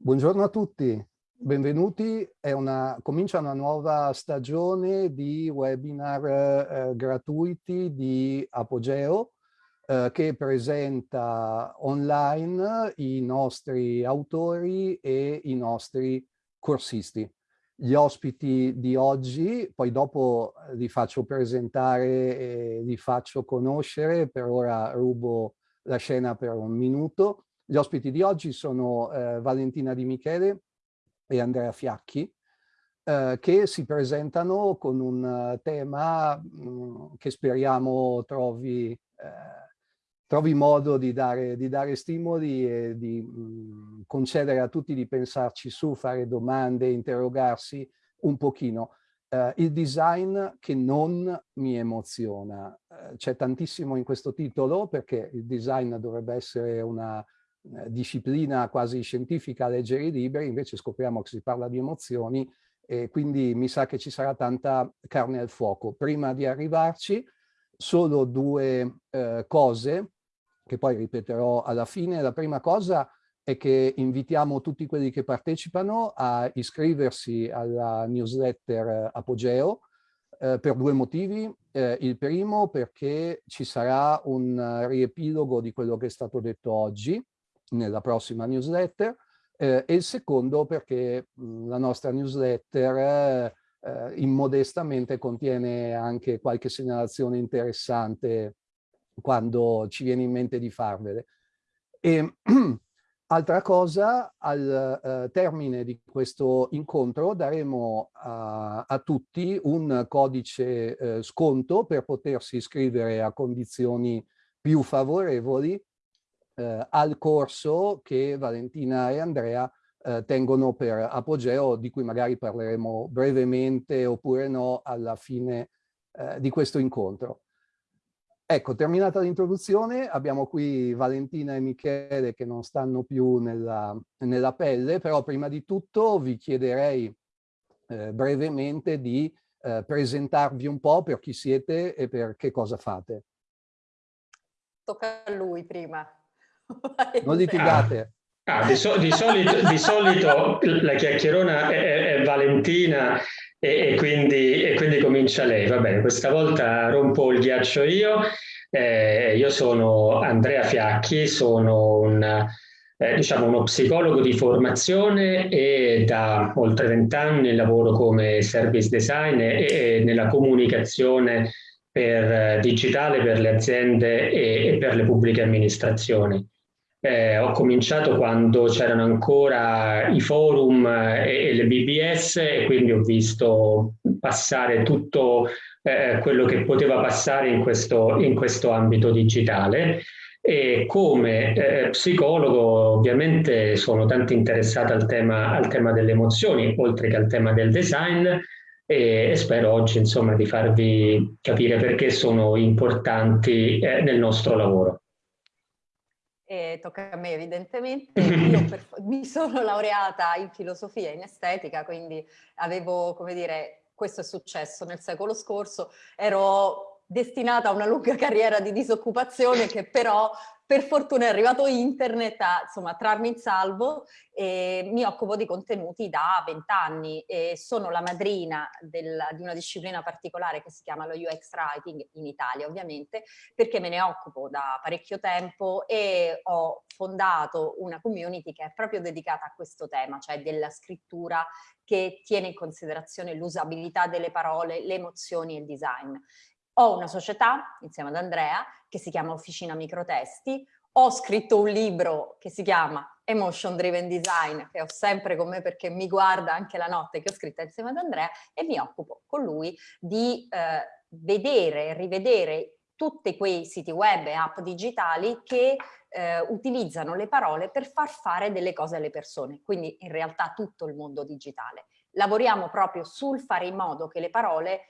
Buongiorno a tutti, benvenuti. Una, comincia una nuova stagione di webinar eh, gratuiti di Apogeo eh, che presenta online i nostri autori e i nostri corsisti. Gli ospiti di oggi, poi dopo li faccio presentare e li faccio conoscere, per ora rubo la scena per un minuto. Gli ospiti di oggi sono eh, Valentina Di Michele e Andrea Fiacchi, eh, che si presentano con un uh, tema mh, mm, che speriamo trovi, eh, trovi modo di dare, di dare, stimoli e di mh, mm, concedere a tutti di pensarci su, fare domande, interrogarsi un pochino. Uh, il design che non mi emoziona. Uh, C'è tantissimo in questo titolo perché il design dovrebbe essere una eh, disciplina quasi scientifica a leggere i libri, invece scopriamo che si parla di emozioni e quindi mi sa che ci sarà tanta carne al fuoco. Prima di arrivarci, solo due eh, cose che poi ripeterò alla fine. La prima cosa è che invitiamo tutti quelli che partecipano a iscriversi alla newsletter Apogeo eh, per due motivi. Eh, il primo perché ci sarà un riepilogo di quello che è stato detto oggi, nella prossima newsletter eh, e il secondo perché mh, la nostra newsletter eh, immodestamente contiene anche qualche segnalazione interessante quando ci viene in mente di farvele. E, altra cosa, al eh, termine di questo incontro daremo a, a tutti un codice eh, sconto per potersi iscrivere a condizioni più favorevoli eh, al corso che Valentina e Andrea eh, tengono per Apogeo, di cui magari parleremo brevemente oppure no alla fine eh, di questo incontro. Ecco, terminata l'introduzione, abbiamo qui Valentina e Michele che non stanno più nella, nella pelle, però prima di tutto vi chiederei eh, brevemente di eh, presentarvi un po' per chi siete e per che cosa fate. Tocca a lui prima. Non litigate. Ah, ah, di, so, di, solito, di, solito, la chiacchierona è, è Valentina e, e, quindi, e, quindi, comincia lei. Va bene, questa volta rompo il ghiaccio io. Eh, io sono Andrea Fiacchi, sono un, eh, diciamo uno psicologo di formazione e da oltre vent'anni lavoro come service designer e, e nella comunicazione per, eh, digitale per le aziende e, e per le pubbliche amministrazioni. Eh, ho cominciato quando c'erano ancora i forum e, e, le BBS e quindi ho visto passare tutto eh, quello che poteva passare in questo, in questo ambito digitale. E come eh, psicologo ovviamente sono tanto interessato al tema, al tema delle emozioni oltre che al tema del design e, spero oggi insomma di farvi capire perché sono importanti eh, nel nostro lavoro e tocca a me evidentemente. Io per, mi sono laureata in filosofia e in estetica, quindi avevo, come dire, questo è successo nel secolo scorso, ero destinata a una lunga carriera di disoccupazione che però per fortuna è arrivato internet a insomma, trarmi in salvo e mi occupo di contenuti da vent'anni e sono la madrina del, di una disciplina particolare che si chiama lo UX Writing in Italia ovviamente perché me ne occupo da parecchio tempo e ho fondato una community che è proprio dedicata a questo tema, cioè della scrittura che tiene in considerazione l'usabilità delle parole, le emozioni e il design. Ho una società, insieme ad Andrea, che si chiama Officina Microtesti, ho scritto un libro che si chiama Emotion Driven Design, che ho sempre con me perché mi guarda anche la notte, che ho scritto insieme ad Andrea, e mi occupo con lui di eh, vedere e rivedere tutti quei siti web e app digitali che eh, utilizzano le parole per far fare delle cose alle persone, quindi in realtà tutto il mondo digitale. Lavoriamo proprio sul fare in modo che le parole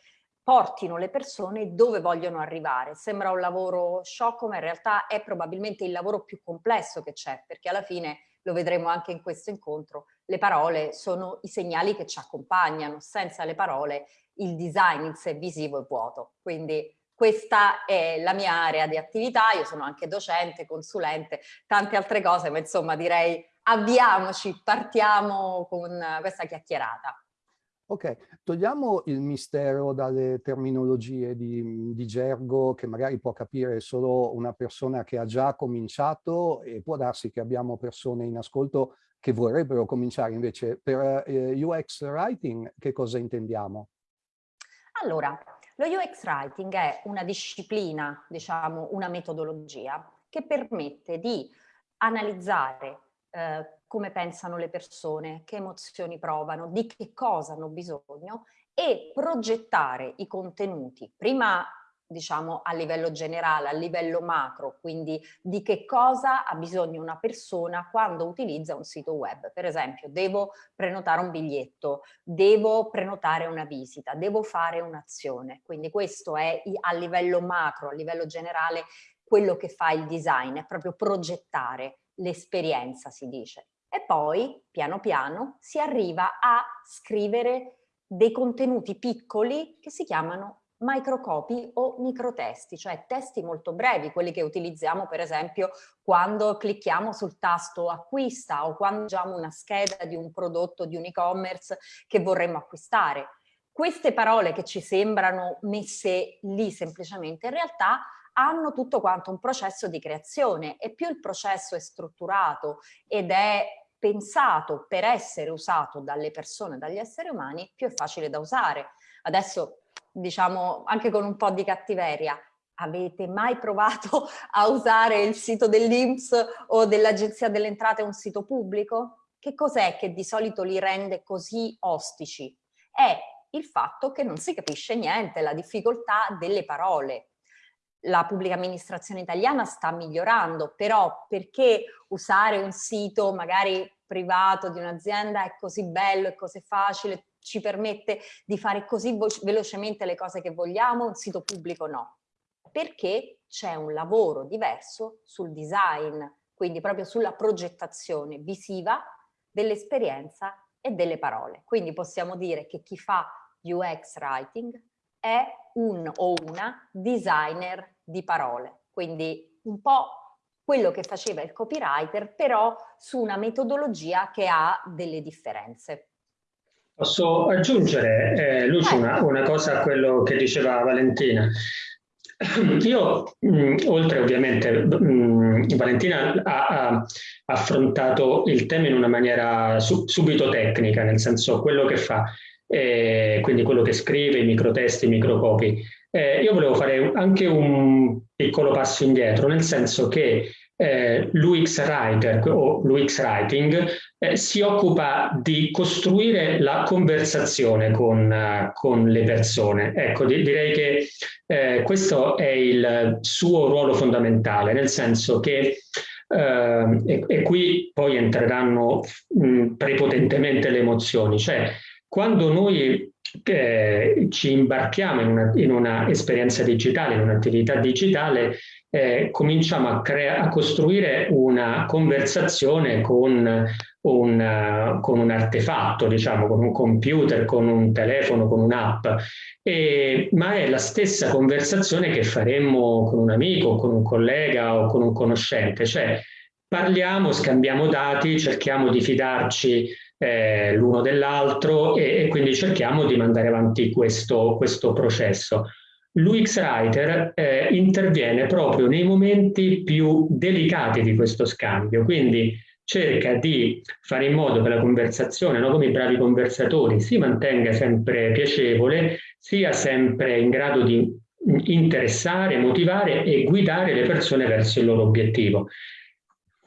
portino le persone dove vogliono arrivare. Sembra un lavoro sciocco, ma in realtà è probabilmente il lavoro più complesso che c'è, perché alla fine, lo vedremo anche in questo incontro, le parole sono i segnali che ci accompagnano. Senza le parole il design in sé visivo è vuoto. Quindi questa è la mia area di attività, io sono anche docente, consulente, tante altre cose, ma insomma direi avviamoci, partiamo con questa chiacchierata. Ok, togliamo il mistero dalle terminologie di, di, gergo che magari può capire solo una persona che ha già cominciato e può darsi che abbiamo persone in ascolto che vorrebbero cominciare invece. Per eh, UX Writing che cosa intendiamo? Allora, lo UX Writing è una disciplina, diciamo una metodologia che permette di analizzare eh, come pensano le persone, che emozioni provano, di che cosa hanno bisogno e progettare i contenuti, prima diciamo a livello generale, a livello macro, quindi di che cosa ha bisogno una persona quando utilizza un sito web. Per esempio, devo prenotare un biglietto, devo prenotare una visita, devo fare un'azione. Quindi questo è a livello macro, a livello generale, quello che fa il design, è proprio progettare l'esperienza, si dice. E poi, piano piano, si arriva a scrivere dei contenuti piccoli che si chiamano microcopy o microtesti, cioè testi molto brevi, quelli che utilizziamo per esempio quando clicchiamo sul tasto acquista o quando leggiamo una scheda di un prodotto di un e-commerce che vorremmo acquistare. Queste parole che ci sembrano messe lì semplicemente in realtà hanno tutto quanto un processo di creazione e più il processo è strutturato ed è pensato per essere usato dalle persone, dagli esseri umani, più è facile da usare. Adesso, diciamo, anche con un po' di cattiveria, avete mai provato a usare il sito dell'Inps o dell'Agenzia delle Entrate, un sito pubblico? Che cos'è che di solito li rende così ostici? È il fatto che non si capisce niente, la difficoltà delle parole la pubblica amministrazione italiana sta migliorando, però perché usare un sito magari privato di un'azienda è così bello, è così facile, ci permette di fare così velocemente le cose che vogliamo, un sito pubblico no? Perché c'è un lavoro diverso sul design, quindi proprio sulla progettazione visiva dell'esperienza e delle parole. Quindi possiamo dire che chi fa UX writing è un o una designer di parole, quindi un po' quello che faceva il copywriter, però su una metodologia che ha delle differenze. Posso aggiungere, eh, Lucio, una, una, cosa a quello che diceva Valentina. Io, mh, mm, oltre ovviamente, mh, mm, Valentina ha, ha, affrontato il tema in una maniera su, subito tecnica, nel senso quello che fa eh, quindi quello che scrive, i microtesti, i microcopi. Eh, io volevo fare anche un piccolo passo indietro, nel senso che eh, l'UX Writer o l'UX Writing eh, si occupa di costruire la conversazione con, uh, con le persone. Ecco, di direi che eh, questo è il suo ruolo fondamentale, nel senso che Uh, e, e, qui poi entreranno mh, prepotentemente le emozioni, cioè quando noi eh, ci imbarchiamo in una, in una, esperienza digitale, in un'attività digitale, eh, cominciamo a, a, costruire una conversazione con un, con un, artefatto, diciamo, con un computer, con un telefono, con un'app, ma è la stessa conversazione che faremmo con un amico, con un collega o con un conoscente, cioè parliamo, scambiamo dati, cerchiamo di fidarci eh, l'uno dell'altro e, e, quindi cerchiamo di mandare avanti questo, questo processo. L'UX Writer eh, interviene proprio nei momenti più delicati di questo scambio, quindi cerca di fare in modo che la conversazione, no, come i bravi conversatori, si mantenga sempre piacevole, sia sempre in grado di interessare, motivare e guidare le persone verso il loro obiettivo.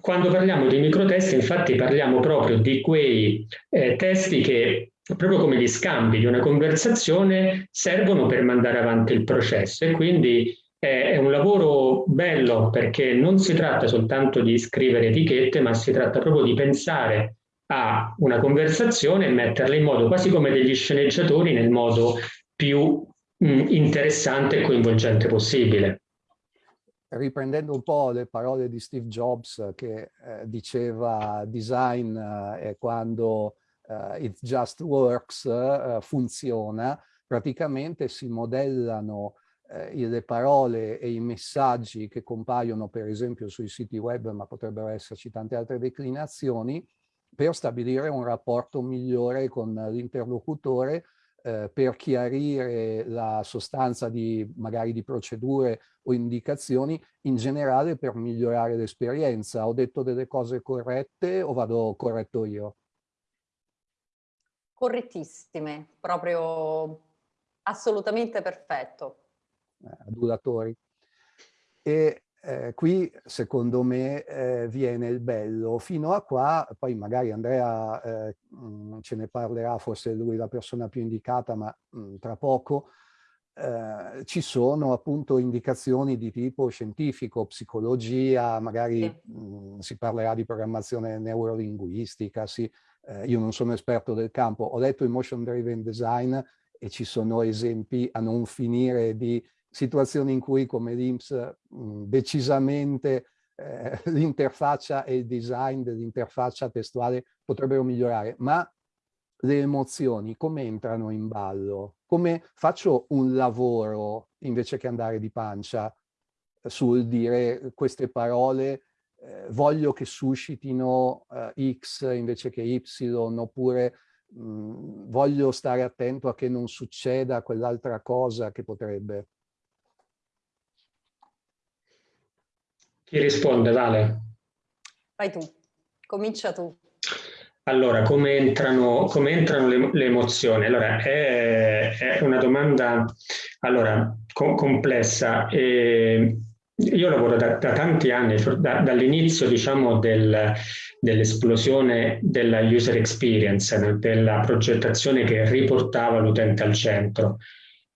Quando parliamo di microtesti, infatti parliamo proprio di quei eh, testi che, proprio come gli scambi di una conversazione, servono per mandare avanti il processo. E quindi è un lavoro bello perché non si tratta soltanto di scrivere etichette, ma si tratta proprio di pensare a una conversazione e metterla in modo quasi come degli sceneggiatori nel modo più mh, interessante e coinvolgente possibile riprendendo un po' le parole di Steve Jobs che eh, diceva design eh, è quando eh, it just works, eh, funziona, praticamente si modellano eh, le parole e i messaggi che compaiono per esempio sui siti web, ma potrebbero esserci tante altre declinazioni, per stabilire un rapporto migliore con l'interlocutore eh, per chiarire la sostanza di magari di procedure o indicazioni in generale per migliorare l'esperienza. Ho detto delle cose corrette o vado corretto io? Correttissime, proprio assolutamente perfetto. Eh, adulatori. E eh, qui secondo me eh, viene il bello. Fino a qua, poi magari Andrea eh, mh, mm, ce ne parlerà, forse lui la persona più indicata, ma mh, mm, tra poco, eh, ci sono appunto indicazioni di tipo scientifico, psicologia, magari mh, mm, si parlerà di programmazione neurolinguistica, sì. Eh, io non sono esperto del campo, ho letto Emotion Driven Design e ci sono esempi a non finire di situazioni in cui come l'INPS decisamente eh, l'interfaccia e il design dell'interfaccia testuale potrebbero migliorare, ma le emozioni come entrano in ballo? Come faccio un lavoro invece che andare di pancia sul dire queste parole eh, voglio che suscitino eh, X invece che Y oppure mh, voglio stare attento a che non succeda quell'altra cosa che potrebbe. Chi risponde, Vale? Vai tu, comincia tu. Allora, come entrano, come entrano le, le, emozioni? Allora, è, è una domanda allora, co complessa. E io lavoro da, da tanti anni, da, dall'inizio diciamo del, dell'esplosione della user experience, della progettazione che riportava l'utente al centro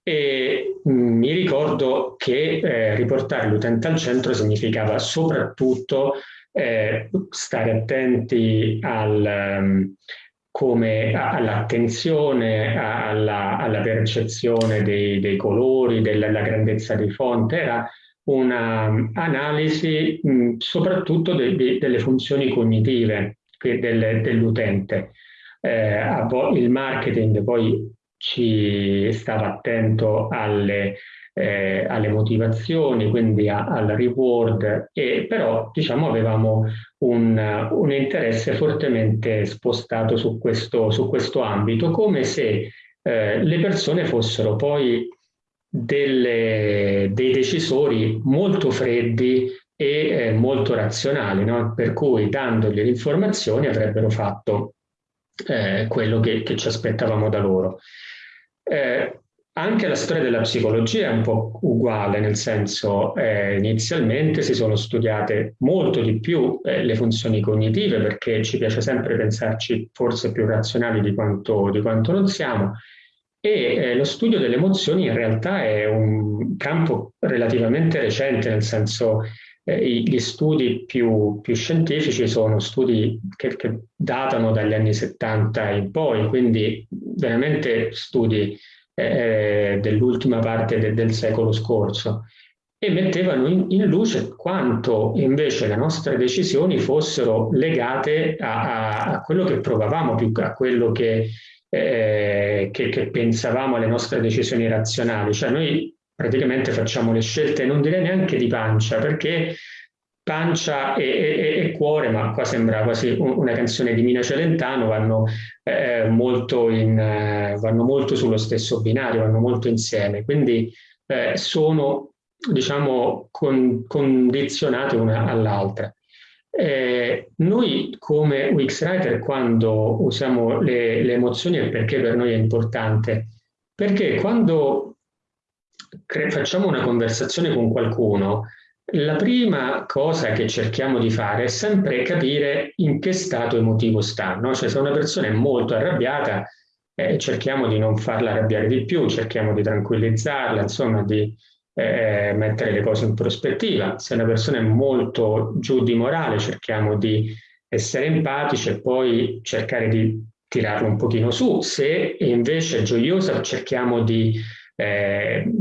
e mm, mi ricordo che eh, riportare l'utente al centro significava soprattutto eh, stare attenti al, um, all'attenzione, alla, alla, percezione dei, dei colori, della, della, grandezza di fonte, era un'analisi mm, soprattutto de, de, delle funzioni cognitive del, dell'utente. Eh, il marketing poi ci stava attento alle, eh, alle motivazioni, quindi a, al reward, e però diciamo avevamo un, un interesse fortemente spostato su questo, su questo ambito, come se eh, le persone fossero poi delle, dei decisori molto freddi e eh, molto razionali, no? per cui dandogli le informazioni avrebbero fatto eh, quello che, che, ci aspettavamo da loro. Eh, anche la storia della psicologia è un po' uguale, nel senso eh, inizialmente si sono studiate molto di più eh, le funzioni cognitive perché ci piace sempre pensarci forse più razionali di quanto, di quanto non siamo e eh, lo studio delle emozioni in realtà è un campo relativamente recente, nel senso eh, gli studi più, più, scientifici sono studi che, che, datano dagli anni 70 in poi, quindi veramente studi eh, dell'ultima parte de, del secolo scorso e mettevano in, in, luce quanto invece le nostre decisioni fossero legate a, a, a quello che provavamo, più a quello che, eh, che, che pensavamo alle nostre decisioni razionali. Cioè noi praticamente facciamo le scelte, non direi neanche di pancia, perché pancia e, e, e cuore, ma qua sembra quasi una canzone di Mina Celentano, vanno, eh, molto in, eh, vanno molto sullo stesso binario, vanno molto insieme, quindi eh, sono diciamo con, condizionate una all'altra. Eh, noi come Wixwriter quando usiamo le, le emozioni è perché per noi è importante, perché quando facciamo una conversazione con qualcuno, la prima cosa che cerchiamo di fare è sempre capire in che stato emotivo sta. No? Cioè, se una persona è molto arrabbiata, eh, cerchiamo di non farla arrabbiare di più, cerchiamo di tranquillizzarla, insomma, di eh, mettere le cose in prospettiva. Se una persona è molto giù di morale, cerchiamo di essere empatici e poi cercare di tirarlo un pochino su. Se invece è gioiosa, cerchiamo di eh,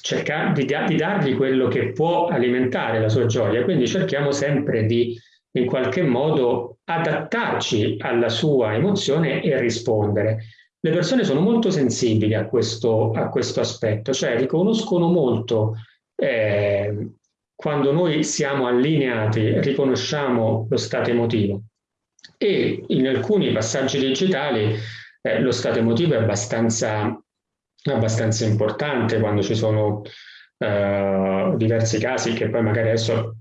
cercare di, di, dargli quello che può alimentare la sua gioia, quindi cerchiamo sempre di in qualche modo adattarci alla sua emozione e rispondere. le persone sono molto sensibili a questo, a questo aspetto, cioè riconoscono molto eh, quando noi siamo allineati, riconosciamo lo stato emotivo e in alcuni passaggi digitali eh, lo stato emotivo è abbastanza, abbastanza importante quando ci sono eh, diversi casi che poi magari adesso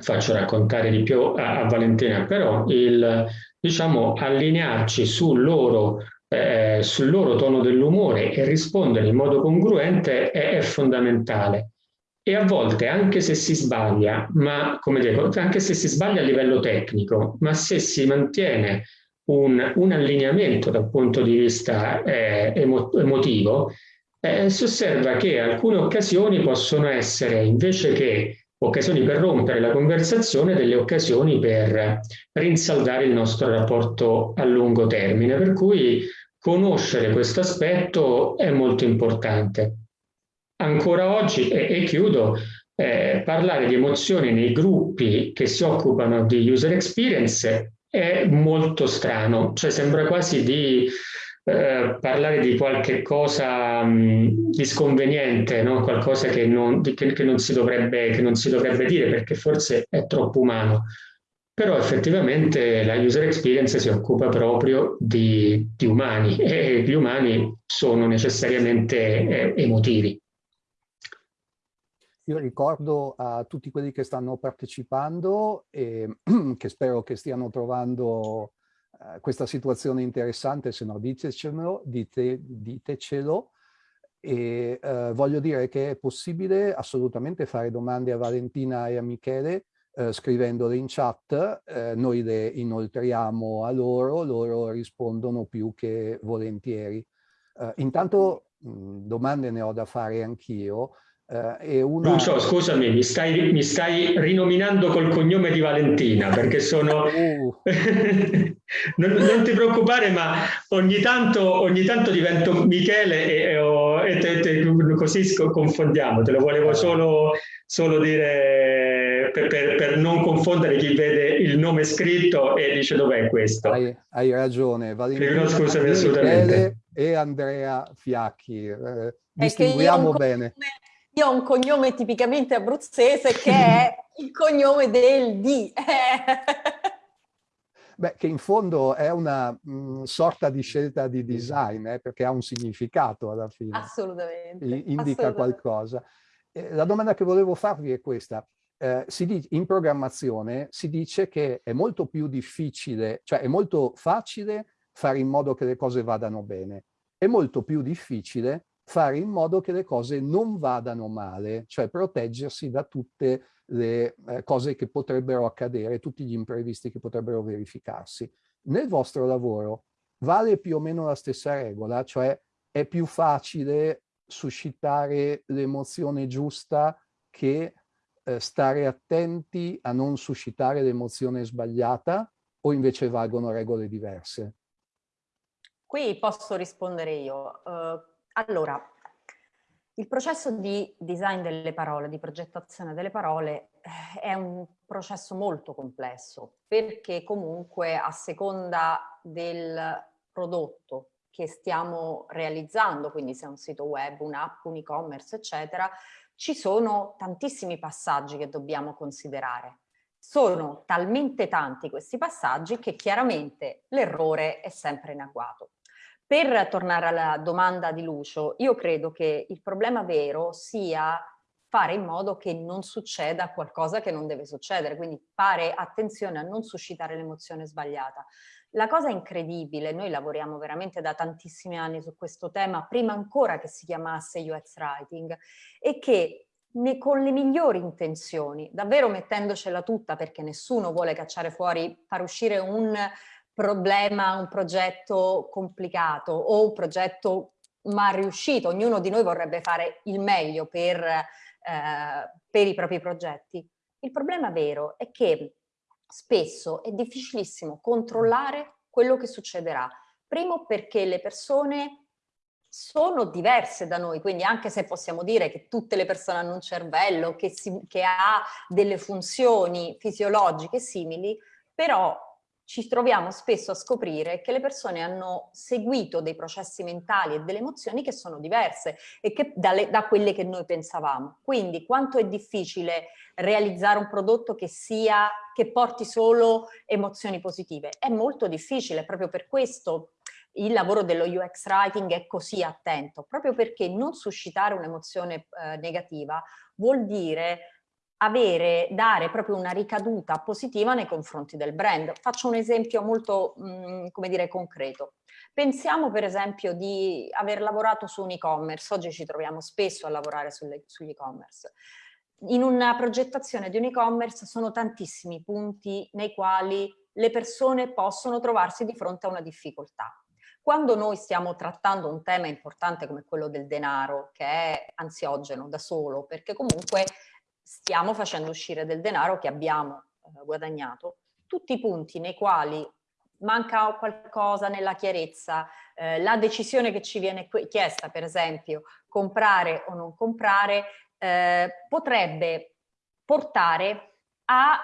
faccio raccontare di più a, a Valentina, però il diciamo allinearci sul loro eh, sul loro tono dell'umore e rispondere in modo congruente è, è, fondamentale. E a volte, anche se si sbaglia, ma come dico, anche se si sbaglia a livello tecnico, ma se si mantiene un, un allineamento dal punto di vista eh, emo, emotivo, eh, si osserva che alcune occasioni possono essere, invece che occasioni per rompere la conversazione, delle occasioni per rinsaldare il nostro rapporto a lungo termine. Per cui Conoscere questo aspetto è molto importante. Ancora oggi, e, e chiudo, eh, parlare di emozioni nei gruppi che si occupano di user experience è molto strano, cioè sembra quasi di eh, parlare di qualche cosa mh, di sconveniente, no? qualcosa che non, che, che, non dovrebbe, che non si dovrebbe dire perché forse è troppo umano però effettivamente la user experience si occupa proprio di, di umani e gli umani sono necessariamente eh, emotivi. Io ricordo a tutti quelli che stanno partecipando e che spero che stiano trovando eh, questa situazione interessante, se no ditecelo, dite, ditecelo. E eh, voglio dire che è possibile assolutamente fare domande a Valentina e a Michele eh, scrivendole in chat, noi le inoltriamo a loro, loro rispondono più che volentieri. Intanto mh, domande ne ho da fare anch'io. Uh, una... Lucio, scusami, mi stai, mi stai, rinominando col cognome di Valentina, perché sono... Uh. non, non, ti preoccupare, ma ogni tanto, ogni tanto divento Michele e, e, e te, te, così confondiamo, te lo volevo solo, solo dire per, per, per, non confondere chi vede il nome scritto e dice dov'è questo. Hai, hai ragione. Valentina, scusami assolutamente. E Andrea Fiacchi. Eh, distinguiamo bene. Io ho un cognome tipicamente abruzzese che è il cognome del D. Beh, che in fondo è una mh, mm, sorta di scelta di design, eh, perché ha un significato alla fine. Assolutamente. indica assolutamente. qualcosa. Eh, la domanda che volevo farvi è questa eh, dice, in programmazione si dice che è molto più difficile, cioè è molto facile fare in modo che le cose vadano bene, è molto più difficile fare in modo che le cose non vadano male, cioè proteggersi da tutte le eh, cose che potrebbero accadere, tutti gli imprevisti che potrebbero verificarsi. Nel vostro lavoro vale più o meno la stessa regola, cioè è più facile suscitare l'emozione giusta che eh, stare attenti a non suscitare l'emozione sbagliata o invece valgono regole diverse? Qui posso rispondere io. Uh, allora, il processo di design delle parole, di progettazione delle parole eh, è un processo molto complesso perché comunque a seconda del prodotto che stiamo realizzando, quindi se è un sito web, un'app, un e-commerce, eccetera, ci sono tantissimi passaggi che dobbiamo considerare. Sono talmente tanti questi passaggi che chiaramente l'errore è sempre in agguato. Per tornare alla domanda di Lucio, io credo che il problema vero sia fare in modo che non succeda qualcosa che non deve succedere, quindi fare attenzione a non suscitare l'emozione sbagliata. La cosa incredibile, noi lavoriamo veramente da tantissimi anni su questo tema, prima ancora che si chiamasse UX Writing, è che ne, con le migliori intenzioni, davvero mettendocela tutta perché nessuno vuole cacciare fuori, far uscire un problema, un progetto complicato o un progetto mal riuscito, ognuno di noi vorrebbe fare il meglio per, eh, per i propri progetti. Il problema vero è che spesso è difficilissimo controllare quello che succederà. Primo perché le persone sono diverse da noi, quindi anche se possiamo dire che tutte le persone hanno un cervello che, si, che ha delle funzioni fisiologiche simili, però ci troviamo spesso a scoprire che le persone hanno seguito dei processi mentali e delle emozioni che sono diverse e che dalle, da quelle che noi pensavamo. Quindi quanto è difficile realizzare un prodotto che sia, che porti solo emozioni positive? È molto difficile, proprio per questo il lavoro dello UX Writing è così attento, proprio perché non suscitare un'emozione eh, negativa vuol dire avere, dare proprio una ricaduta positiva nei confronti del brand. Faccio un esempio molto, mh, mm, come dire, concreto. Pensiamo per esempio di aver lavorato su un e-commerce, oggi ci troviamo spesso a lavorare sugli e-commerce. In una progettazione di un e-commerce sono tantissimi punti nei quali le persone possono trovarsi di fronte a una difficoltà. Quando noi stiamo trattando un tema importante come quello del denaro, che è ansiogeno da solo, perché comunque stiamo facendo uscire del denaro che abbiamo eh, guadagnato, tutti i punti nei quali manca qualcosa nella chiarezza, eh, la decisione che ci viene chiesta, per esempio, comprare o non comprare, eh, potrebbe portare a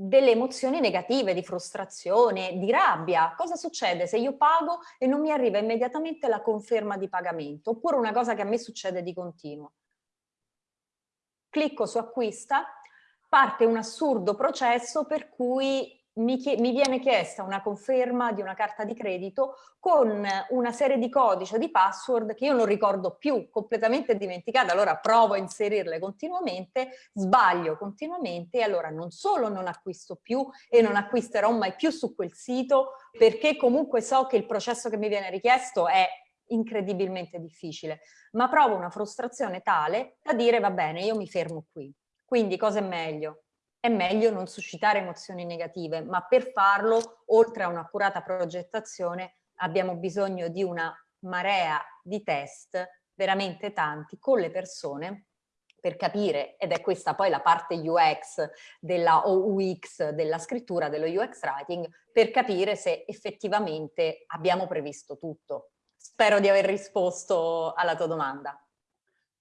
delle emozioni negative, di frustrazione, di rabbia. Cosa succede se io pago e non mi arriva immediatamente la conferma di pagamento? Oppure una cosa che a me succede di continuo clicco su acquista, parte un assurdo processo per cui mi, mi, viene chiesta una conferma di una carta di credito con una serie di codici o di password che io non ricordo più, completamente dimenticate, allora provo a inserirle continuamente, sbaglio continuamente e allora non solo non acquisto più e non acquisterò mai più su quel sito perché comunque so che il processo che mi viene richiesto è incredibilmente difficile, ma provo una frustrazione tale da dire va bene, io mi fermo qui. Quindi cosa è meglio? È meglio non suscitare emozioni negative, ma per farlo, oltre a un'accurata progettazione, abbiamo bisogno di una marea di test, veramente tanti, con le persone per capire, ed è questa poi la parte UX della UX della scrittura, dello UX writing, per capire se effettivamente abbiamo previsto tutto. Spero di aver risposto alla tua domanda.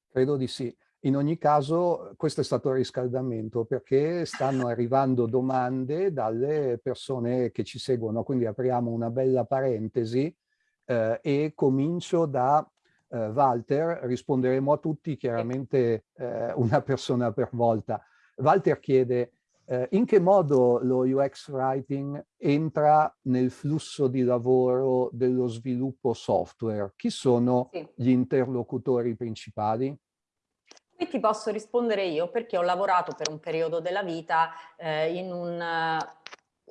Credo di sì. In ogni caso questo è stato il riscaldamento perché stanno arrivando domande dalle persone che ci seguono, quindi apriamo una bella parentesi eh, e comincio da eh, Walter, risponderemo a tutti chiaramente eh, una persona per volta. Walter chiede eh, in che modo lo UX Writing entra nel flusso di lavoro dello sviluppo software? Chi sono sì. gli interlocutori principali? Qui ti posso rispondere io perché ho lavorato per un periodo della vita eh, in un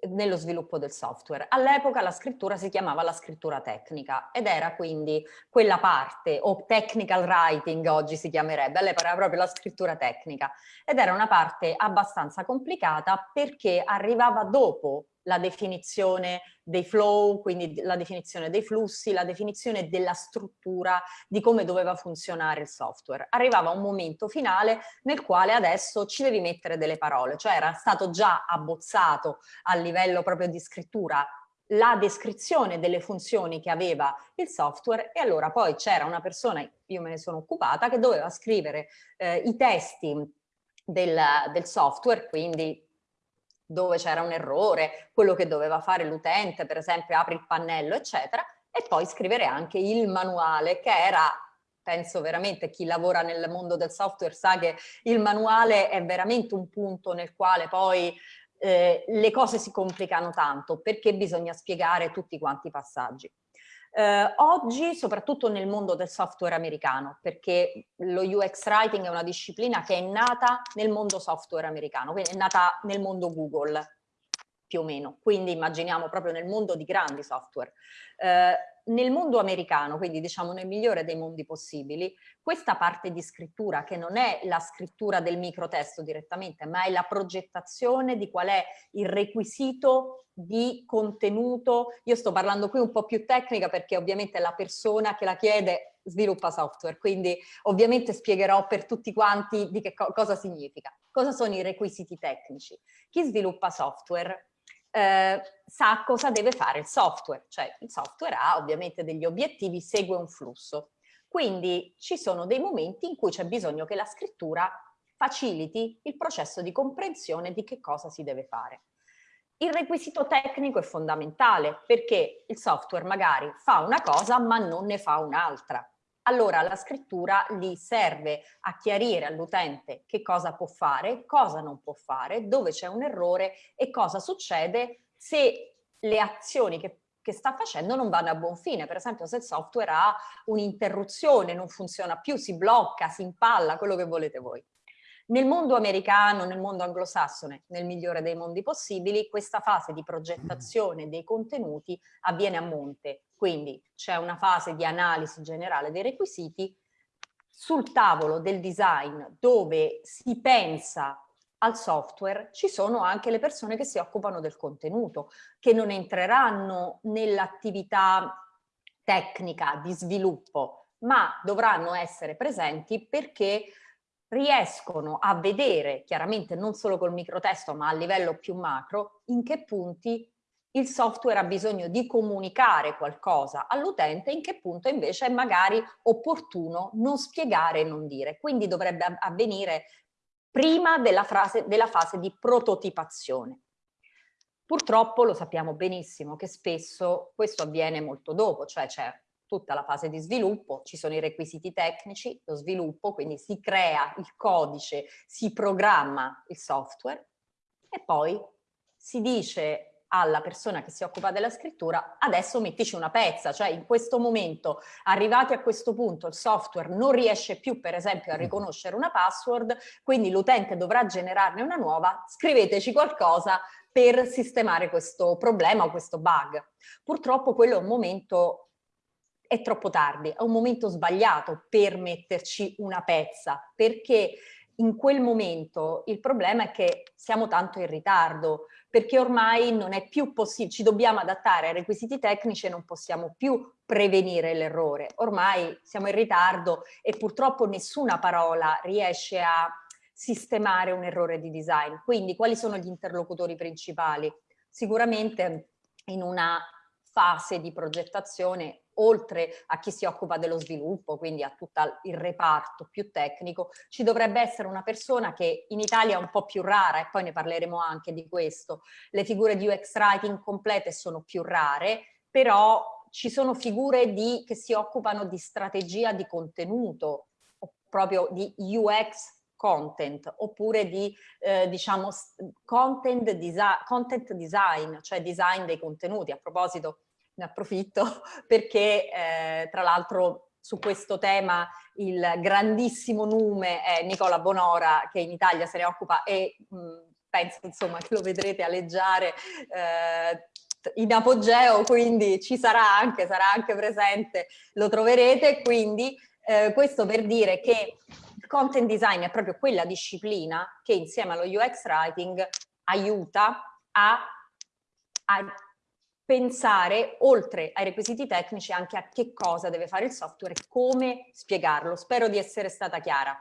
nello sviluppo del software. All'epoca la scrittura si chiamava la scrittura tecnica ed era quindi quella parte, o technical writing oggi si chiamerebbe, all'epoca era proprio la scrittura tecnica ed era una parte abbastanza complicata perché arrivava dopo la definizione dei flow, quindi la definizione dei flussi, la definizione della struttura di come doveva funzionare il software. Arrivava un momento finale nel quale adesso ci devi mettere delle parole, cioè era stato già abbozzato a livello proprio di scrittura la descrizione delle funzioni che aveva il software e allora poi c'era una persona, io me ne sono occupata, che doveva scrivere eh, i testi del, del software, quindi dove c'era un errore, quello che doveva fare l'utente, per esempio apri il pannello, eccetera, e poi scrivere anche il manuale, che era, penso veramente chi lavora nel mondo del software sa che il manuale è veramente un punto nel quale poi eh, le cose si complicano tanto, perché bisogna spiegare tutti quanti i passaggi. Eh, oggi, soprattutto nel mondo del software americano, perché lo UX Writing è una disciplina che è nata nel mondo software americano, quindi è nata nel mondo Google, più o meno. Quindi immaginiamo proprio nel mondo di grandi software. Eh, nel mondo americano, quindi diciamo nel migliore dei mondi possibili, questa parte di scrittura che non è la scrittura del microtesto direttamente, ma è la progettazione di qual è il requisito di contenuto. Io sto parlando qui un po' più tecnica perché ovviamente la persona che la chiede sviluppa software, quindi ovviamente spiegherò per tutti quanti di che co cosa significa. Cosa sono i requisiti tecnici? Chi sviluppa software eh, sa cosa deve fare il software, cioè il software ha ovviamente degli obiettivi, segue un flusso. Quindi ci sono dei momenti in cui c'è bisogno che la scrittura faciliti il processo di comprensione di che cosa si deve fare. il requisito tecnico è fondamentale perché il software magari fa una cosa ma non ne fa un'altra. Allora la scrittura gli serve a chiarire all'utente che cosa può fare, cosa non può fare, dove c'è un errore e cosa succede se le azioni che, che sta facendo non vanno a buon fine. Per esempio se il software ha un'interruzione, non funziona più, si blocca, si impalla, quello che volete voi. Nel mondo americano, nel mondo anglosassone, nel migliore dei mondi possibili, questa fase di progettazione dei contenuti avviene a monte. Quindi c'è una fase di analisi generale dei requisiti sul tavolo del design dove si pensa al software ci sono anche le persone che si occupano del contenuto, che non entreranno nell'attività tecnica di sviluppo, ma dovranno essere presenti perché riescono a vedere, chiaramente non solo col microtesto ma a livello più macro, in che punti il software ha bisogno di comunicare qualcosa all'utente, in che punto invece è magari opportuno non spiegare e non dire. Quindi dovrebbe avvenire prima della, frase, della fase di prototipazione. Purtroppo lo sappiamo benissimo che spesso questo avviene molto dopo, cioè c'è tutta la fase di sviluppo, ci sono i requisiti tecnici, lo sviluppo, quindi si crea il codice, si programma il software e poi si dice alla persona che si occupa della scrittura adesso mettici una pezza, cioè in questo momento arrivati a questo punto il software non riesce più per esempio a riconoscere una password, quindi l'utente dovrà generarne una nuova, scriveteci qualcosa per sistemare questo problema o questo bug. Purtroppo quello è un momento è troppo tardi, è un momento sbagliato per metterci una pezza, perché in quel momento il problema è che siamo tanto in ritardo, perché ormai non è più possibile, ci dobbiamo adattare ai requisiti tecnici e non possiamo più prevenire l'errore. Ormai siamo in ritardo e purtroppo nessuna parola riesce a sistemare un errore di design. Quindi quali sono gli interlocutori principali? Sicuramente in una fase di progettazione oltre a chi si occupa dello sviluppo, quindi a tutto il reparto più tecnico, ci dovrebbe essere una persona che in Italia è un po' più rara e poi ne parleremo anche di questo. Le figure di UX writing complete sono più rare, però ci sono figure di, che si occupano di strategia di contenuto, proprio di UX content oppure di eh, diciamo content, desi content design, cioè design dei contenuti. A proposito ne approfitto perché eh, tra l'altro su questo tema il grandissimo nome è Nicola Bonora che in Italia se ne occupa e mh, penso insomma che lo vedrete aleggiare eh, in apogeo, quindi ci sarà anche, sarà anche presente, lo troverete, quindi eh, questo per dire che il content design è proprio quella disciplina che insieme allo UX writing aiuta a, a pensare oltre ai requisiti tecnici anche a che cosa deve fare il software e come spiegarlo. Spero di essere stata chiara.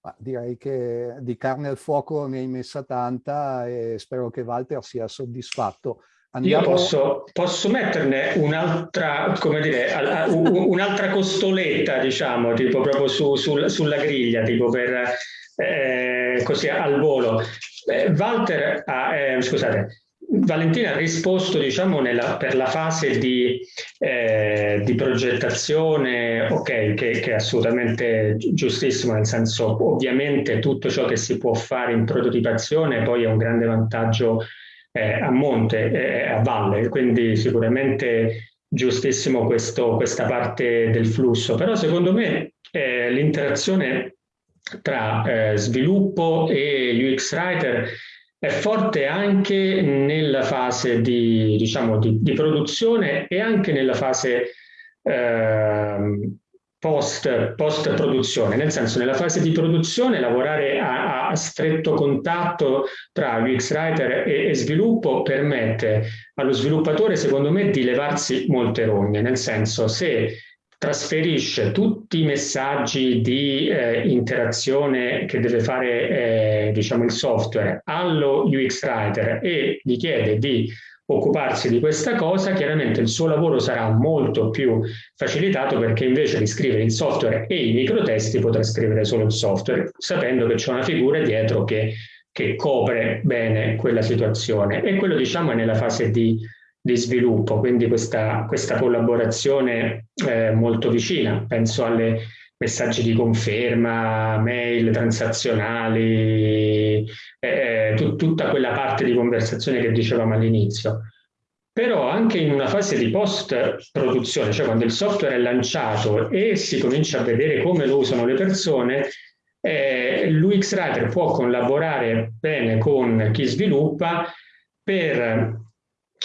Ma direi che di carne al fuoco ne hai messa tanta e spero che Walter sia soddisfatto. Andiamo... Io posso, posso metterne un'altra, come dire, un'altra costoletta, diciamo, tipo proprio su, sul, sulla griglia, tipo per eh, così al volo. Eh, Walter, ha, eh, scusate, Valentina ha risposto diciamo, nella, per la fase di, eh, di progettazione, ok, che, che, è assolutamente giustissimo, nel senso ovviamente tutto ciò che si può fare in prototipazione poi è un grande vantaggio eh, a monte, eh, a valle, quindi sicuramente giustissimo questo, questa parte del flusso, però secondo me eh, l'interazione tra eh, sviluppo e UX Writer è forte anche nella fase di, diciamo, di, di produzione e anche nella fase eh, post, post, produzione, nel senso nella fase di produzione lavorare a, a stretto contatto tra UX Writer e, e, sviluppo permette allo sviluppatore secondo me di levarsi molte rogne, nel senso se trasferisce tutti i messaggi di eh, interazione che deve fare eh, diciamo il software allo UX Writer e gli chiede di occuparsi di questa cosa, chiaramente il suo lavoro sarà molto più facilitato perché invece di scrivere il software e i microtesti potrà scrivere solo il software, sapendo che c'è una figura dietro che che copre bene quella situazione. E quello diciamo è nella fase di, di sviluppo, quindi questa, questa collaborazione eh, molto vicina, penso alle messaggi di conferma, mail transazionali, eh, tut, tutta quella parte di conversazione che dicevamo all'inizio. Però anche in una fase di post-produzione, cioè quando il software è lanciato e si comincia a vedere come lo usano le persone, eh, l'UX Writer può collaborare bene con chi sviluppa per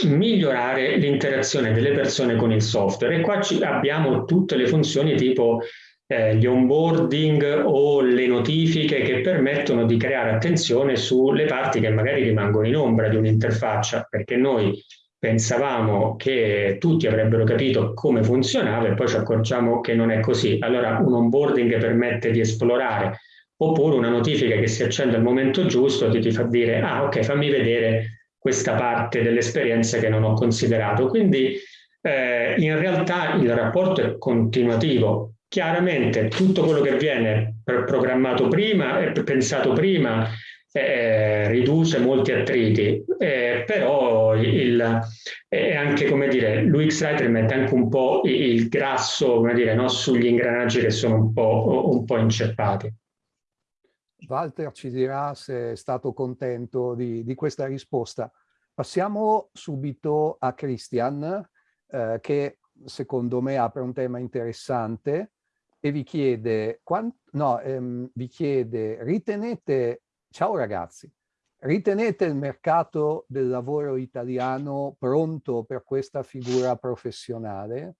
migliorare l'interazione delle persone con il software e qua abbiamo tutte le funzioni tipo eh, gli onboarding o le notifiche che permettono di creare attenzione sulle parti che magari rimangono in ombra di un'interfaccia, perché noi pensavamo che tutti avrebbero capito come funzionava e poi ci accorgiamo che non è così. Allora un onboarding permette di esplorare, oppure una notifica che si accende al momento giusto ti, ti fa dire ah ok fammi vedere questa parte dell'esperienza che non ho considerato. Quindi eh, in realtà il rapporto è continuativo, Chiaramente tutto quello che viene programmato prima e pensato prima eh, riduce molti attriti, eh, però il, è anche come dire, l'UX Writer mette anche un po' il grasso come dire, no, sugli ingranaggi che sono un po', un po' inceppati. Walter ci dirà se è stato contento di, di questa risposta. Passiamo subito a Christian, eh, che secondo me apre un tema interessante e vi chiede, no, ehm, vi chiede, ritenete, ciao ragazzi, ritenete il mercato del lavoro italiano pronto per questa figura professionale?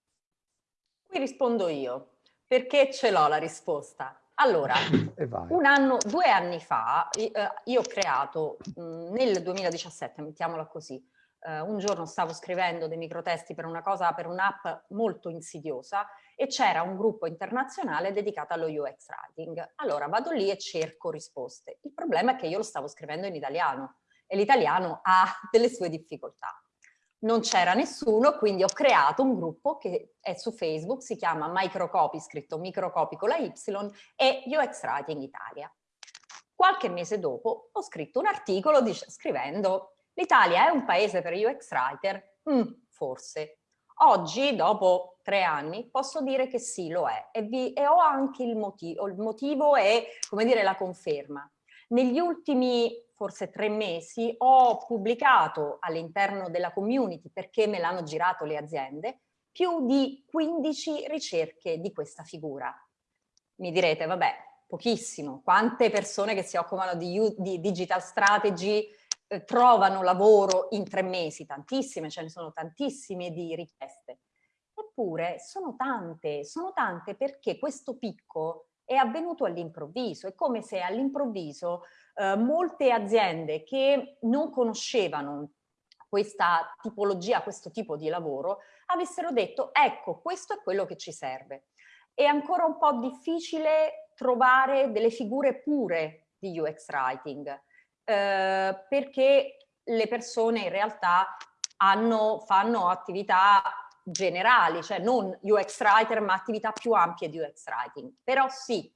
Qui rispondo io, perché ce l'ho la risposta. Allora, un anno, due anni fa, eh, io ho creato, nel 2017, mettiamola così, eh, un giorno stavo scrivendo dei microtesti per una cosa, per un'app molto insidiosa e c'era un gruppo internazionale dedicato allo UX writing. Allora vado lì e cerco risposte. Il problema è che io lo stavo scrivendo in italiano e l'italiano ha delle sue difficoltà. Non c'era nessuno, quindi ho creato un gruppo che è su Facebook, si chiama Microcopy, scritto microcopy con la Y, e UX Writing Italia. Qualche mese dopo ho scritto un articolo scrivendo L'Italia è un paese per UX writer? Mm, forse. Oggi, dopo tre anni, posso dire che sì, lo è e, vi, e ho anche il motivo, il motivo è, come dire, la conferma. Negli ultimi forse tre mesi ho pubblicato all'interno della community, perché me l'hanno girato le aziende, più di 15 ricerche di questa figura. Mi direte, vabbè, pochissimo, quante persone che si occupano di, di digital strategy eh, trovano lavoro in tre mesi, tantissime, ce ne sono tantissime di richieste. Eppure sono tante, sono tante perché questo picco è avvenuto all'improvviso, è come se all'improvviso eh, molte aziende che non conoscevano questa tipologia, questo tipo di lavoro, avessero detto ecco questo è quello che ci serve. È ancora un po' difficile trovare delle figure pure di UX Writing, eh, perché le persone in realtà hanno, fanno attività generali, cioè non UX writer ma attività più ampie di UX writing. Però sì,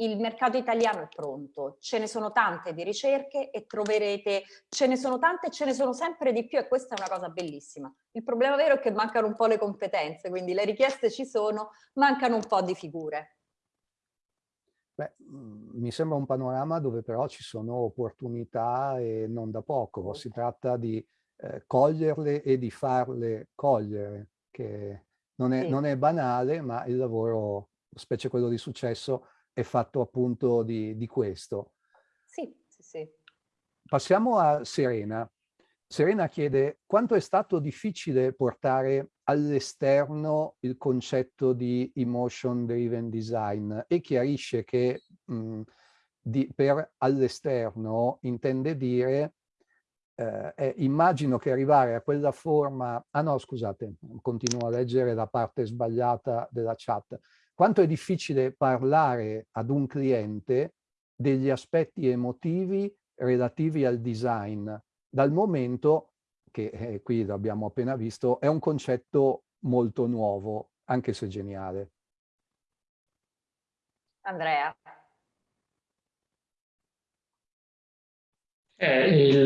il mercato italiano è pronto, ce ne sono tante di ricerche e troverete, ce ne sono tante e ce ne sono sempre di più e questa è una cosa bellissima. Il problema vero è che mancano un po' le competenze, quindi le richieste ci sono, mancano un po' di figure. Beh, mm, mi sembra un panorama dove però ci sono opportunità e non da poco. Si tratta di eh, coglierle e di farle cogliere, che non è, sì. non è, banale, ma il lavoro, specie quello di successo, è fatto appunto di, di questo. Sì, sì, sì. Passiamo a Serena. Serena chiede quanto è stato difficile portare all'esterno il concetto di emotion driven design e chiarisce che mh, di, per all'esterno intende dire eh, immagino che arrivare a quella forma ah no scusate continuo a leggere la parte sbagliata della chat quanto è difficile parlare ad un cliente degli aspetti emotivi relativi al design dal momento che eh, qui l'abbiamo appena visto, è un concetto molto nuovo, anche se geniale. Andrea. Eh, il,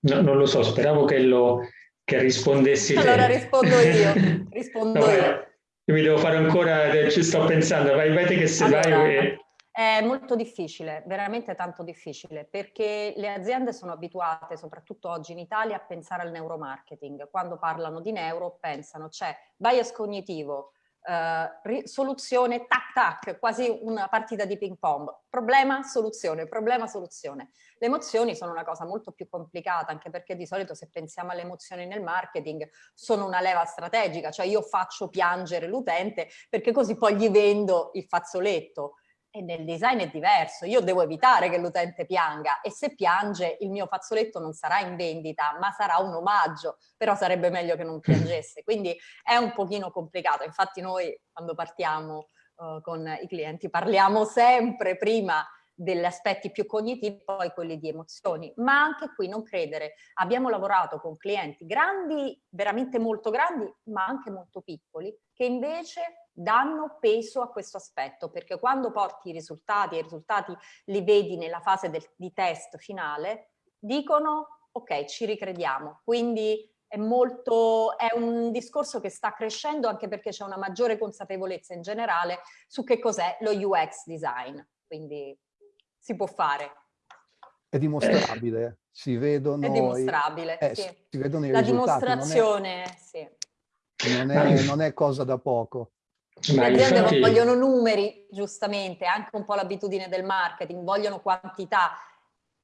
no, non lo so, speravo che, lo, che rispondessi Allora te. rispondo io, rispondo no, io. Io mi devo fare ancora, ci sto pensando, vai, vai che se allora, vai. È molto difficile, veramente tanto difficile, perché le aziende sono abituate, soprattutto oggi in Italia, a pensare al neuromarketing. Quando parlano di neuro pensano c'è bias cognitivo, Uh, soluzione, tac tac, quasi una partita di ping pong. Problema, soluzione, problema, soluzione. Le emozioni sono una cosa molto più complicata, anche perché di solito se pensiamo alle emozioni nel marketing sono una leva strategica, cioè io faccio piangere l'utente perché così poi gli vendo il fazzoletto. E nel design è diverso, io devo evitare che l'utente pianga. E se piange il mio fazzoletto non sarà in vendita ma sarà un omaggio, però sarebbe meglio che non piangesse, quindi è un pochino complicato, infatti noi quando partiamo uh, con i clienti parliamo sempre prima degli aspetti più cognitivi, poi quelli di emozioni. Ma anche qui non credere, abbiamo lavorato con clienti grandi, veramente molto grandi, ma anche molto piccoli, che invece danno peso a questo aspetto, perché quando porti i risultati e i risultati li vedi nella fase del, di test finale, dicono ok, ci ricrediamo. Quindi è, molto, è un discorso che sta crescendo anche perché c'è una maggiore consapevolezza in generale su che cos'è lo UX design. Quindi si può fare. È dimostrabile, si vedono... È dimostrabile, eh, sì. Si vedono i La risultati. dimostrazione, non è, sì. Non è, non è cosa da poco. Le aziende infatti... vogliono numeri, giustamente, anche un po' l'abitudine del marketing, vogliono quantità.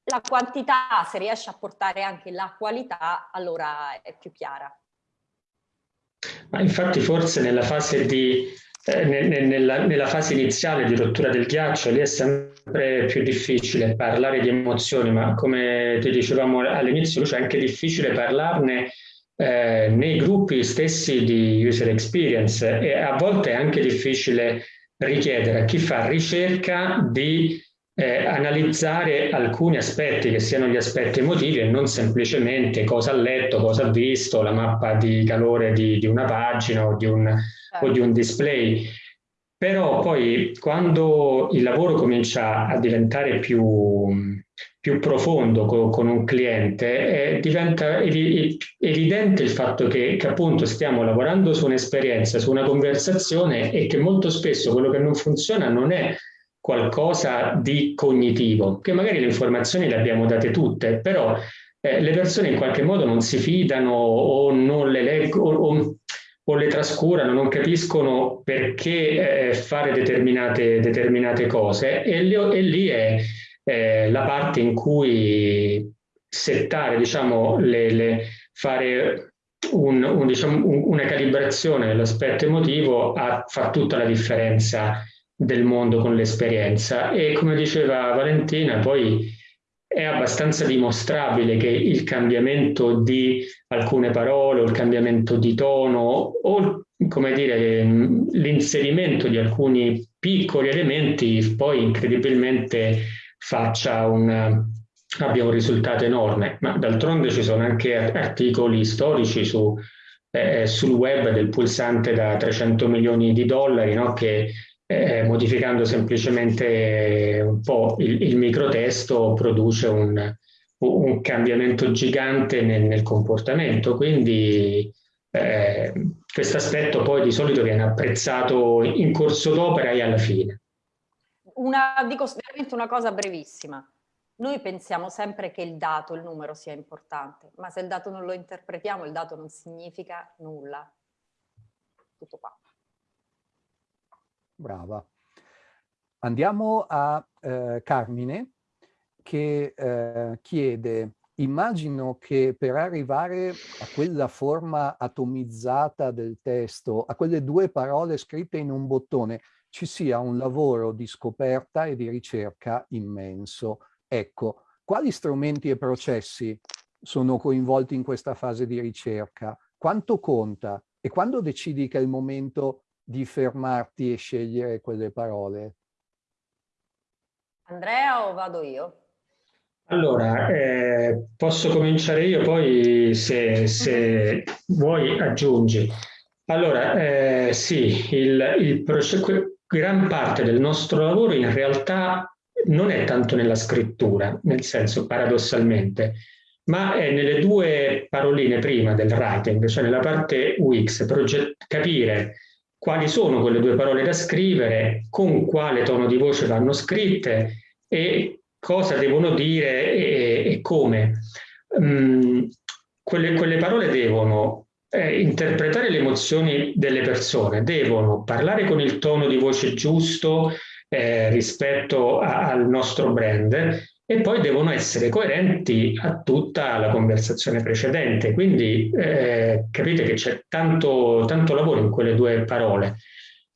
La quantità, se riesce a portare anche la qualità, allora è più chiara. Ma infatti forse nella fase di eh, nella, nella, fase iniziale di rottura del ghiaccio lì è sempre più difficile parlare di emozioni, ma come ti dicevamo all'inizio, è anche difficile parlarne eh, nei gruppi stessi di user experience e a volte è anche difficile richiedere a chi fa ricerca di eh, analizzare alcuni aspetti che siano gli aspetti emotivi e non semplicemente cosa ha letto, cosa ha visto, la mappa di calore di, di una pagina o di un o di un display. Però poi quando il lavoro comincia a diventare più, più profondo con, con, un cliente, eh, diventa evi evidente il fatto che, che, appunto stiamo lavorando su un'esperienza, su una conversazione e che molto spesso quello che non funziona non è qualcosa di cognitivo, che magari le informazioni le abbiamo date tutte, però eh, le persone in qualche modo non si fidano o non le leggono o, o le trascurano, non capiscono perché eh, fare determinate, determinate cose e, li, e lì è eh, la parte in cui settare, diciamo, le, le, fare un, un, diciamo, un, una calibrazione dell'aspetto emotivo a, fa tutta la differenza del mondo con l'esperienza. E come diceva Valentina poi è abbastanza dimostrabile che il cambiamento di alcune parole o il cambiamento di tono o come dire l'inserimento di alcuni piccoli elementi poi incredibilmente faccia un, abbia un risultato enorme ma d'altronde ci sono anche articoli storici su, eh, sul web del pulsante da 300 milioni di dollari no? che eh, modificando semplicemente un po' il, il microtesto produce un, un cambiamento gigante nel, nel comportamento. Quindi eh, questo aspetto poi di solito viene apprezzato in corso d'opera e alla fine. Una, dico veramente una cosa brevissima. Noi pensiamo sempre che il dato, il numero sia importante, ma se il dato non lo interpretiamo, il dato non significa nulla. Tutto qua. Brava. Andiamo a eh, Carmine che eh, chiede, immagino che per arrivare a quella forma atomizzata del testo, a quelle due parole scritte in un bottone, ci sia un lavoro di scoperta e di ricerca immenso. Ecco, quali strumenti e processi sono coinvolti in questa fase di ricerca? Quanto conta? E quando decidi che è il momento di fermarti e scegliere quelle parole? Andrea o vado io? Allora, eh, posso cominciare io, poi se, se vuoi aggiungi. Allora, eh, sì, il, il gran parte del nostro lavoro in realtà non è tanto nella scrittura, nel senso paradossalmente, ma è nelle due paroline prima del writing, cioè nella parte UX, capire quali sono quelle due parole da scrivere, con quale tono di voce vanno scritte e cosa devono dire e, e come. Um, quelle, quelle, parole devono eh, interpretare le emozioni delle persone, devono parlare con il tono di voce giusto eh, rispetto a, al nostro brand e poi devono essere coerenti a tutta la conversazione precedente. Quindi eh, capite che c'è tanto, tanto lavoro in quelle due parole.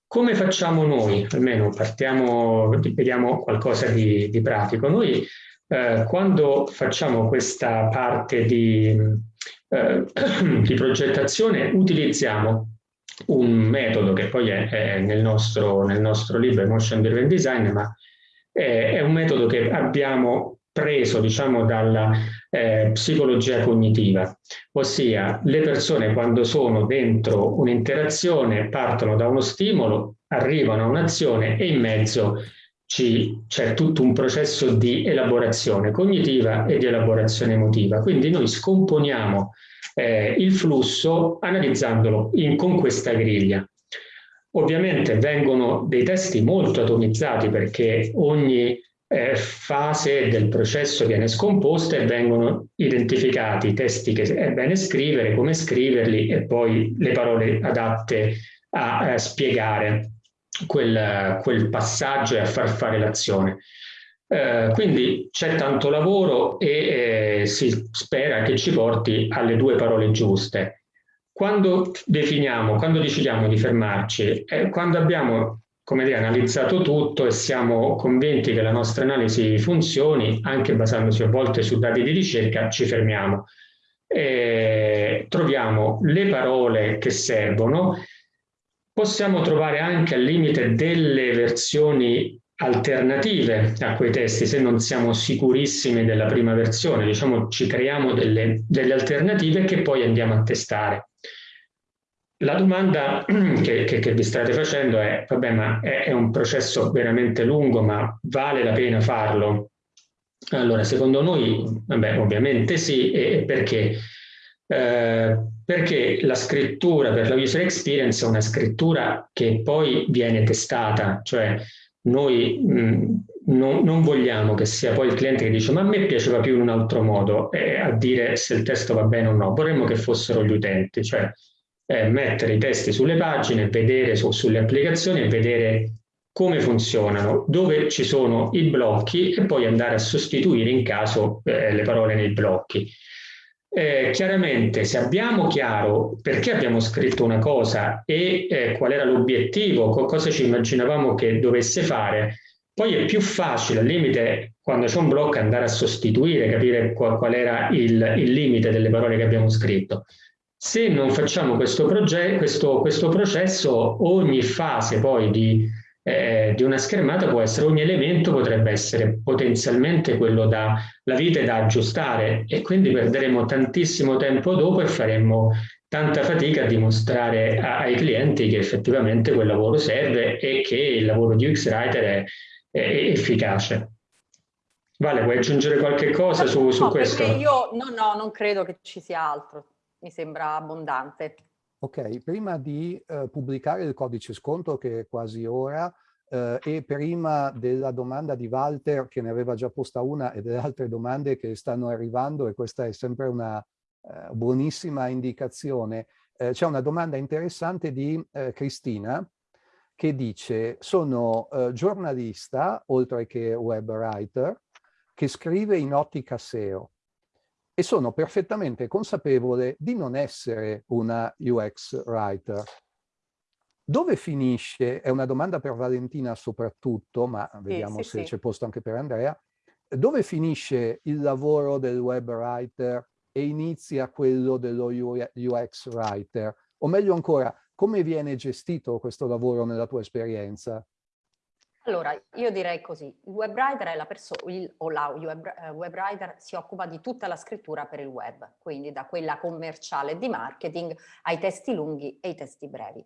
Come facciamo noi? Almeno partiamo, vediamo qualcosa di, di pratico. Noi eh, quando facciamo questa parte di, eh, di progettazione utilizziamo un metodo che poi è, è nel, nostro, nel, nostro, libro Emotion Driven Design, ma è un metodo che abbiamo preso diciamo dalla eh, psicologia cognitiva, ossia le persone quando sono dentro un'interazione partono da uno stimolo, arrivano a un'azione e in mezzo c'è tutto un processo di elaborazione cognitiva e di elaborazione emotiva. Quindi noi scomponiamo eh, il flusso analizzandolo in, con questa griglia. Ovviamente vengono dei testi molto atomizzati perché ogni eh, fase del processo viene scomposta e vengono identificati i testi che è bene scrivere, come scriverli e poi le parole adatte a, a spiegare quel, quel, passaggio e a far fare l'azione. Eh, quindi c'è tanto lavoro e eh, si spera che ci porti alle due parole giuste. Quando definiamo, quando decidiamo di fermarci, eh, quando abbiamo come dire, analizzato tutto e siamo convinti che la nostra analisi funzioni, anche basandosi a volte su dati di ricerca, ci fermiamo. E troviamo le parole che servono, possiamo trovare anche al limite delle versioni alternative a quei testi se non siamo sicurissimi della prima versione, diciamo ci creiamo delle, delle alternative che poi andiamo a testare. La domanda che, che, che, vi state facendo è, vabbè, ma è, è, un processo veramente lungo, ma vale la pena farlo? Allora, secondo noi, vabbè, ovviamente sì, e perché? Eh, perché la scrittura per la user experience è una scrittura che poi viene testata, cioè noi mh, non, non, vogliamo che sia poi il cliente che dice ma a me piaceva più in un altro modo eh, a dire se il testo va bene o no, vorremmo che fossero gli utenti, cioè eh, mettere i testi sulle pagine, vedere su, sulle applicazioni e vedere come funzionano, dove ci sono i blocchi e poi andare a sostituire in caso eh, le parole nei blocchi. Eh, chiaramente se abbiamo chiaro perché abbiamo scritto una cosa e eh, qual era l'obiettivo, cosa ci immaginavamo che dovesse fare, poi è più facile al limite quando c'è un blocco andare a sostituire, capire qual, qual era il, il limite delle parole che abbiamo scritto. Se non facciamo questo, questo, questo processo, ogni fase poi di, eh, di, una schermata può essere, ogni elemento potrebbe essere potenzialmente quello da la vite da aggiustare e quindi perderemo tantissimo tempo dopo e faremo tanta fatica a dimostrare ai clienti che effettivamente quel lavoro serve e che il lavoro di UX Writer è, è efficace. Vale, vuoi aggiungere qualche cosa su, su no, questo? Io no, no, non credo che ci sia altro mi sembra abbondante. Ok, prima di eh, pubblicare il codice sconto che è quasi ora eh, e prima della domanda di Walter che ne aveva già posta una e delle altre domande che stanno arrivando e questa è sempre una eh, buonissima indicazione, eh, c'è una domanda interessante di eh, Cristina che dice sono eh, giornalista oltre che web writer che scrive in ottica SEO e sono perfettamente consapevole di non essere una UX writer. Dove finisce, è una domanda per Valentina soprattutto, ma vediamo sì, sì, se c'è posto anche per Andrea, dove finisce il lavoro del web writer e inizia quello dello UX writer? O meglio ancora, come viene gestito questo lavoro nella tua esperienza? Allora, io direi così, il web writer è la persona, o la eh, web writer si occupa di tutta la scrittura per il web, quindi da quella commerciale di marketing ai testi lunghi e ai testi brevi.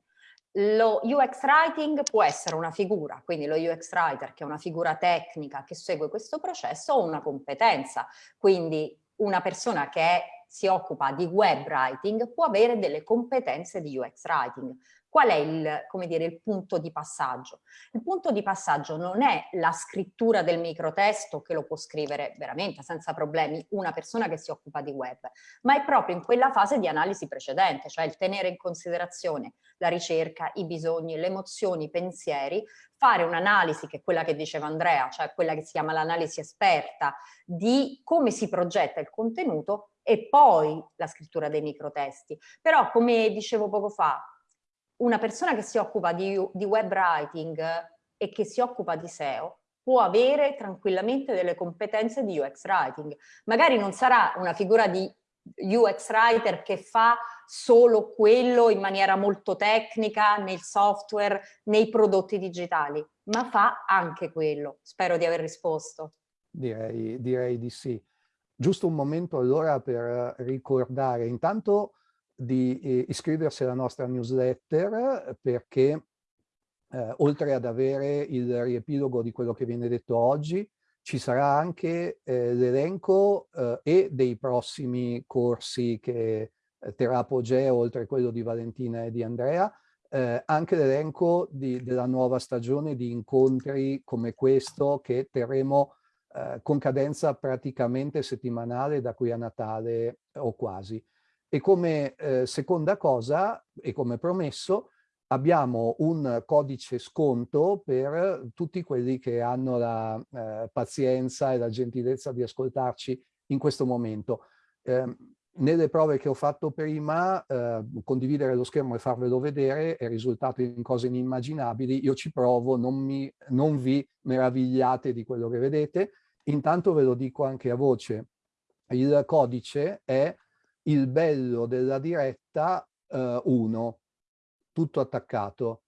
lo UX Writing può essere una figura, quindi lo UX Writer che è una figura tecnica che segue questo processo o una competenza, quindi una persona che è, si occupa di web writing può avere delle competenze di UX Writing. Qual è il, dire, il punto di passaggio? Il punto di passaggio non è la scrittura del microtesto che lo può scrivere veramente senza problemi una persona che si occupa di web, ma è proprio in quella fase di analisi precedente, cioè il tenere in considerazione la ricerca, i bisogni, le emozioni, i pensieri, fare un'analisi che è quella che diceva Andrea, cioè quella che si chiama l'analisi esperta di come si progetta il contenuto e poi la scrittura dei microtesti. Però come dicevo poco fa, una persona che si occupa di, di web writing e che si occupa di SEO può avere tranquillamente delle competenze di UX writing. Magari non sarà una figura di UX writer che fa solo quello in maniera molto tecnica nel software, nei prodotti digitali, ma fa anche quello. Spero di aver risposto. Direi, direi di sì. Giusto un momento allora per ricordare intanto di eh, iscriversi alla nostra newsletter perché eh, oltre ad avere il riepilogo di quello che viene detto oggi, ci sarà anche eh, l'elenco eh, e dei prossimi corsi che eh, terrà Apogeo, oltre quello di Valentina e di Andrea, eh, anche l'elenco della nuova stagione di incontri come questo che terremo con cadenza praticamente settimanale da qui a Natale o quasi. E come eh, seconda cosa, e come promesso, abbiamo un codice sconto per tutti quelli che hanno la eh, pazienza e la gentilezza di ascoltarci in questo momento. Eh, nelle prove che ho fatto prima, eh, condividere lo schermo e farvelo vedere è risultato in cose inimmaginabili. Io ci provo, non, mi, non vi meravigliate di quello che vedete. Intanto ve lo dico anche a voce. Il codice è il bello della diretta 1, eh, tutto attaccato.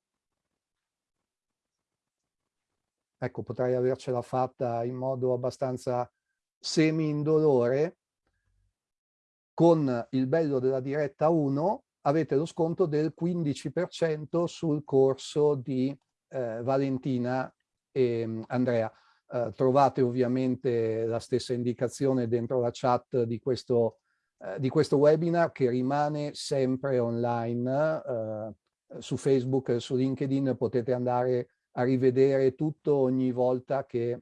Ecco, potrei avercela fatta in modo abbastanza semi-indolore. Con il bello della diretta 1 avete lo sconto del 15% sul corso di eh, Valentina e mm, Andrea. Eh, trovate ovviamente la stessa indicazione dentro la chat di questo eh, di questo webinar che rimane sempre online eh, su Facebook, e su LinkedIn potete andare a rivedere tutto ogni volta che,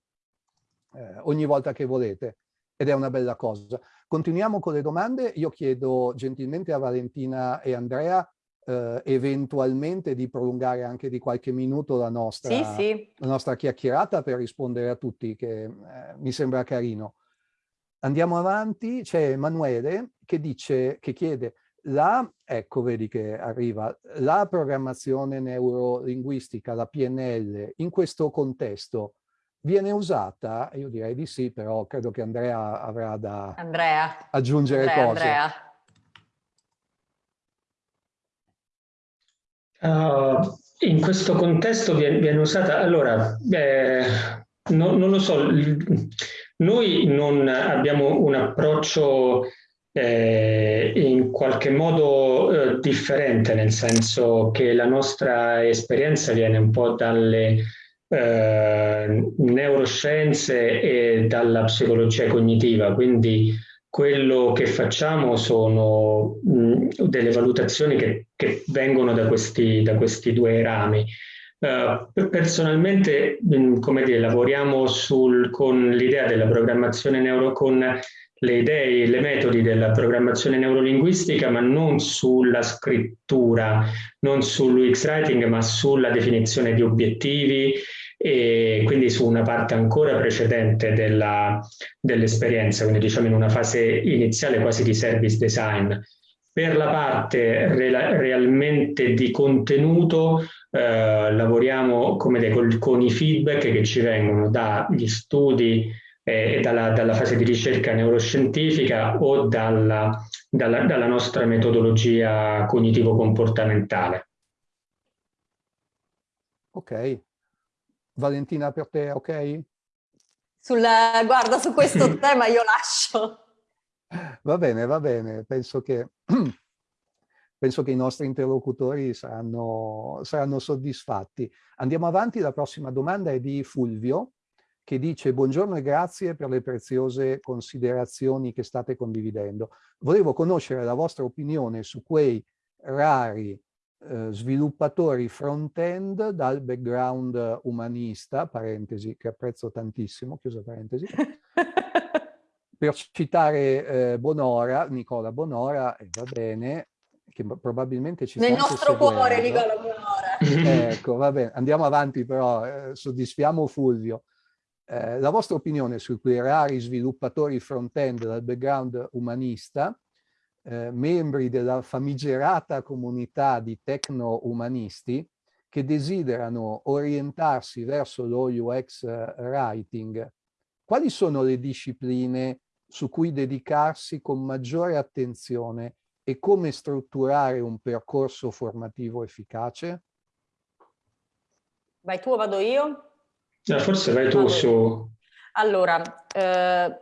eh, ogni volta che volete ed è una bella cosa. Continuiamo con le domande. Io chiedo gentilmente a Valentina e Andrea eh, eventualmente di prolungare anche di qualche minuto la nostra, sì, sì. La nostra chiacchierata per rispondere a tutti, che eh, mi sembra carino. Andiamo avanti, c'è Emanuele che dice, che chiede, la, ecco vedi che arriva, la programmazione neurolinguistica, la PNL, in questo contesto viene usata? Io direi di sì, però credo che Andrea avrà da Andrea. aggiungere Andrea, cose. Andrea. Uh, in questo contesto viene, viene usata, allora, eh, no, non lo so, noi non abbiamo un approccio eh, in qualche modo eh, differente, nel senso che la nostra esperienza viene un po' dalle eh, neuroscienze e dalla psicologia cognitiva, quindi quello che facciamo sono mh, delle valutazioni che, che vengono da questi, da questi due rami. Uh, personalmente, mm, come dire, lavoriamo sul, con l'idea della programmazione neuro, con le idee, le metodi della programmazione neurolinguistica, ma non sulla scrittura, non sull'UX writing, ma sulla definizione di obiettivi e quindi su una parte ancora precedente dell'esperienza, quindi diciamo in una fase iniziale quasi di service design. Per la parte re realmente di contenuto eh, lavoriamo come dei, con, con, i feedback che ci vengono dagli studi eh, e dalla, dalla, fase di ricerca neuroscientifica o dalla, dalla, dalla nostra metodologia cognitivo-comportamentale. Ok. Valentina, per te, ok? Sulla, guarda, su questo tema io lascio. Va bene, va bene. Penso che penso che i nostri interlocutori saranno, saranno soddisfatti. Andiamo avanti, la prossima domanda è di Fulvio, che dice buongiorno e grazie per le preziose considerazioni che state condividendo. Volevo conoscere la vostra opinione su quei rari eh, sviluppatori front-end dal background umanista, parentesi, che apprezzo tantissimo, chiusa parentesi, per citare eh, Bonora, Nicola Bonora, e va bene, che probabilmente ci Nel nostro cuore, Nicola Bonora. ecco, va bene, andiamo avanti però, eh, soddisfiamo Fulvio. Eh, la vostra opinione su quei rari sviluppatori front-end dal background umanista, eh, membri della famigerata comunità di tecno-umanisti che desiderano orientarsi verso lo UX writing, quali sono le discipline su cui dedicarsi con maggiore attenzione e come strutturare un percorso formativo efficace? Vai tu o vado io? No, forse vai tu su... Allora, eh,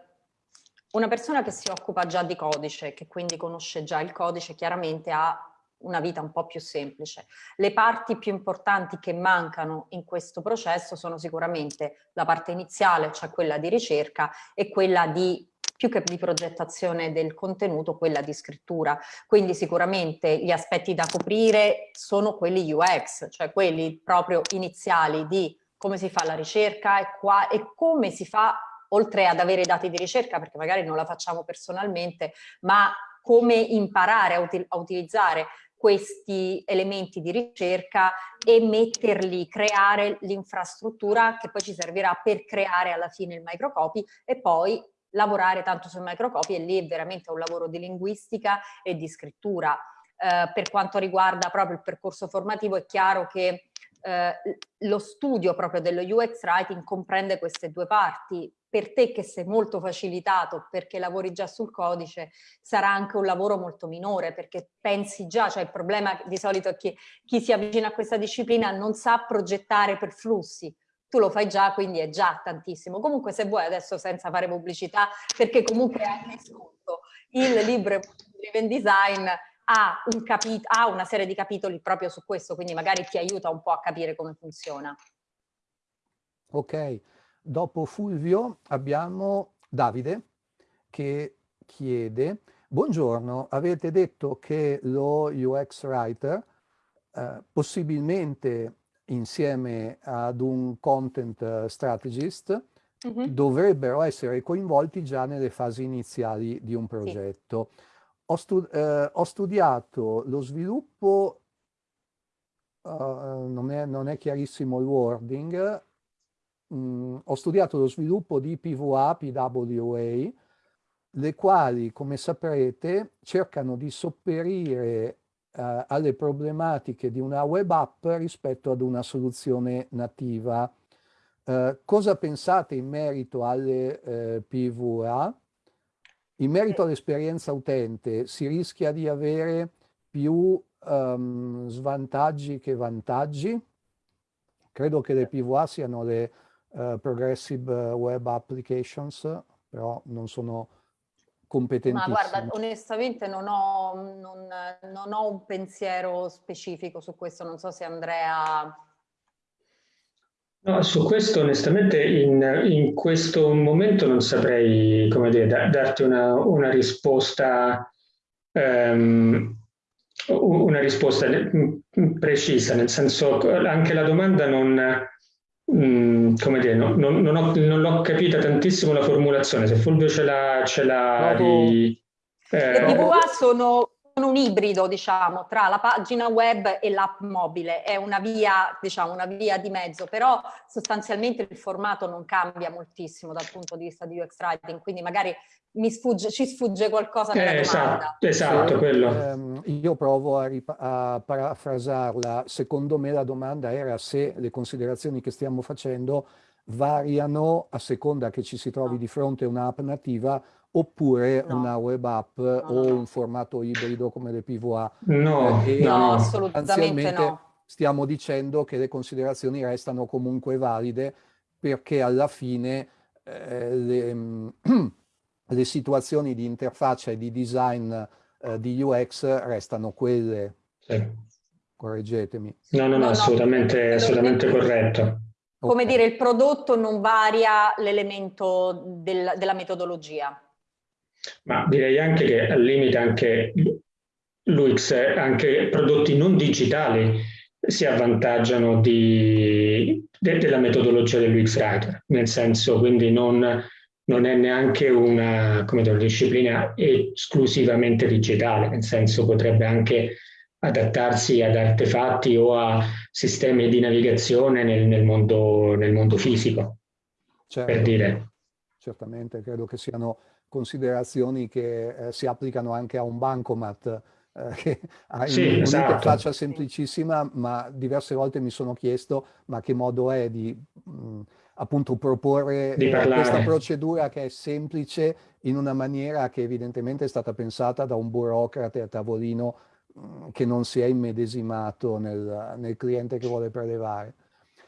una persona che si occupa già di codice, che quindi conosce già il codice, chiaramente ha una vita un po' più semplice. Le parti più importanti che mancano in questo processo sono sicuramente la parte iniziale, cioè quella di ricerca, e quella di più che di progettazione del contenuto, quella di scrittura. Quindi sicuramente gli aspetti da coprire sono quelli UX, cioè quelli proprio iniziali di come si fa la ricerca e, qua, e come si fa, oltre ad avere dati di ricerca, perché magari non la facciamo personalmente, ma come imparare a, util a utilizzare questi elementi di ricerca e metterli, creare l'infrastruttura che poi ci servirà per creare alla fine il microcopy e poi lavorare tanto sui microcopy e lì è veramente un lavoro di linguistica e di scrittura. Eh, per quanto riguarda proprio il percorso formativo è chiaro che eh, lo studio proprio dello UX Writing comprende queste due parti. Per te che sei molto facilitato perché lavori già sul codice, sarà anche un lavoro molto minore perché pensi già, cioè il problema di solito è che chi si avvicina a questa disciplina non sa progettare per flussi, tu lo fai già, quindi è già tantissimo. Comunque se vuoi adesso senza fare pubblicità, perché comunque hai sconto, il libro Driven Design ha, un ha una serie di capitoli proprio su questo, quindi magari ti aiuta un po' a capire come funziona. Ok, dopo Fulvio abbiamo Davide che chiede Buongiorno, avete detto che lo UX Writer eh, possibilmente insieme ad un content strategist mm -hmm. dovrebbero essere coinvolti già nelle fasi iniziali di un progetto. Sì. Ho, stu eh, ho, studiato lo sviluppo, uh, non, è, non, è, chiarissimo il wording, mm, ho studiato lo sviluppo di PVA, PWA, le quali, come saprete, cercano di sopperire uh, alle problematiche di una web app rispetto ad una soluzione nativa. Uh, cosa pensate in merito alle PVA? In merito all'esperienza utente si rischia di avere più um, svantaggi che vantaggi. Credo che le PVA siano le uh, Progressive Web Applications, però non sono competentissime. Ma guarda, onestamente non ho, non, non ho un pensiero specifico su questo, non so se Andrea No, su questo onestamente in, in, questo momento non saprei come dire, da, darti una, una risposta um, una risposta precisa, nel senso anche la domanda non, um, come dire, no, non, non, ho, non l'ho capita tantissimo la formulazione, se Fulvio ce l'ha, ce l'ha di... Eh, Le PVA sono un ibrido, diciamo, tra la pagina web e l'app mobile, è una via, diciamo, una via di mezzo, però sostanzialmente il formato non cambia moltissimo dal punto di vista di UX Writing, quindi magari mi sfugge, ci sfugge qualcosa nella eh, esatto, esatto, quello. Ehm, io provo a, a parafrasarla, secondo me la domanda era se le considerazioni che stiamo facendo variano a seconda che ci si trovi di fronte a un'app nativa oppure no. una web app no, o no, un formato ibrido come le PVA. No, eh, no assolutamente no. Stiamo dicendo che le considerazioni restano comunque valide perché alla fine eh, le, le, situazioni di interfaccia e di design eh, di UX restano quelle. Sì. Correggetemi. No, no, no, assolutamente, assolutamente corretto. Come okay. dire, il prodotto non varia l'elemento del, della metodologia. Ma direi anche che al limite anche l'UX, anche prodotti non digitali si avvantaggiano di, de, della metodologia dell'UX Writer, nel senso quindi non, non è neanche una, dire, una disciplina esclusivamente digitale, nel senso potrebbe anche adattarsi ad artefatti o a sistemi di navigazione nel, nel, mondo, nel mondo, fisico, certo, per dire. Certamente, credo che siano considerazioni che eh, si applicano anche a un bancomat, eh, che ha sì, un'interfaccia esatto. semplicissima, ma diverse volte mi sono chiesto ma che modo è di mh, appunto proporre eh, questa procedura che è semplice in una maniera che evidentemente è stata pensata da un burocrate a tavolino mh, che non si è immedesimato nel, nel, cliente che vuole prelevare.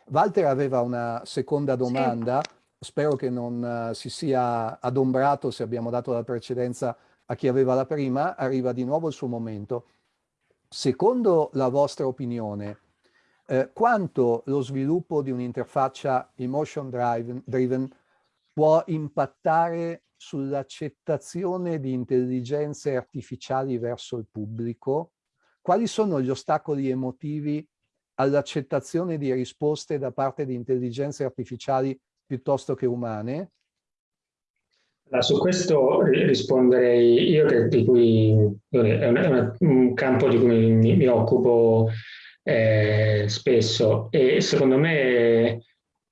Walter aveva una seconda domanda, sì. Spero che non uh, si sia adombrato se abbiamo dato la precedenza a chi aveva la prima, arriva di nuovo il suo momento. Secondo la vostra opinione, eh, quanto lo sviluppo di un'interfaccia emotion driven, driven può impattare sull'accettazione di intelligenze artificiali verso il pubblico? Quali sono gli ostacoli emotivi all'accettazione di risposte da parte di intelligenze artificiali piuttosto che umane? Su questo risponderei io, che, di cui è, un, è un campo di cui mi, mi occupo eh, spesso e secondo me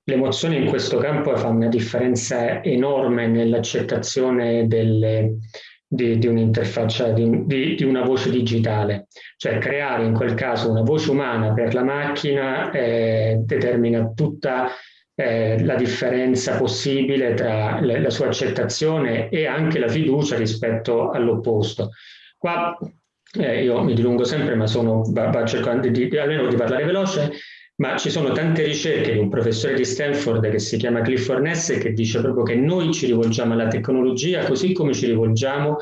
le emozioni in questo campo fanno una differenza enorme nell'accettazione di, di un'interfaccia, di, di, di, una voce digitale. Cioè creare in quel caso una voce umana per la macchina eh, determina tutta eh, la differenza possibile tra le, la sua accettazione e anche la fiducia rispetto all'opposto. Qua eh, io mi dilungo sempre, ma sono, va, va cercando di, di, almeno di parlare veloce, ma ci sono tante ricerche di un professore di Stanford che si chiama Clifford Ness che dice proprio che noi ci rivolgiamo alla tecnologia così come ci rivolgiamo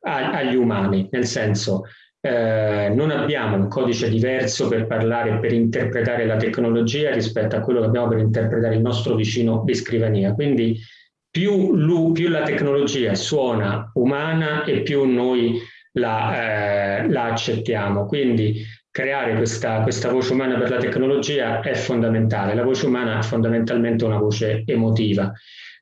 a, agli umani, nel senso eh, non abbiamo un codice diverso per parlare per interpretare la tecnologia rispetto a quello che abbiamo per interpretare il nostro vicino di scrivania. Quindi più, lui, più la tecnologia suona umana e più noi la, eh, la accettiamo. Quindi creare questa, questa, voce umana per la tecnologia è fondamentale. La voce umana è fondamentalmente una voce emotiva.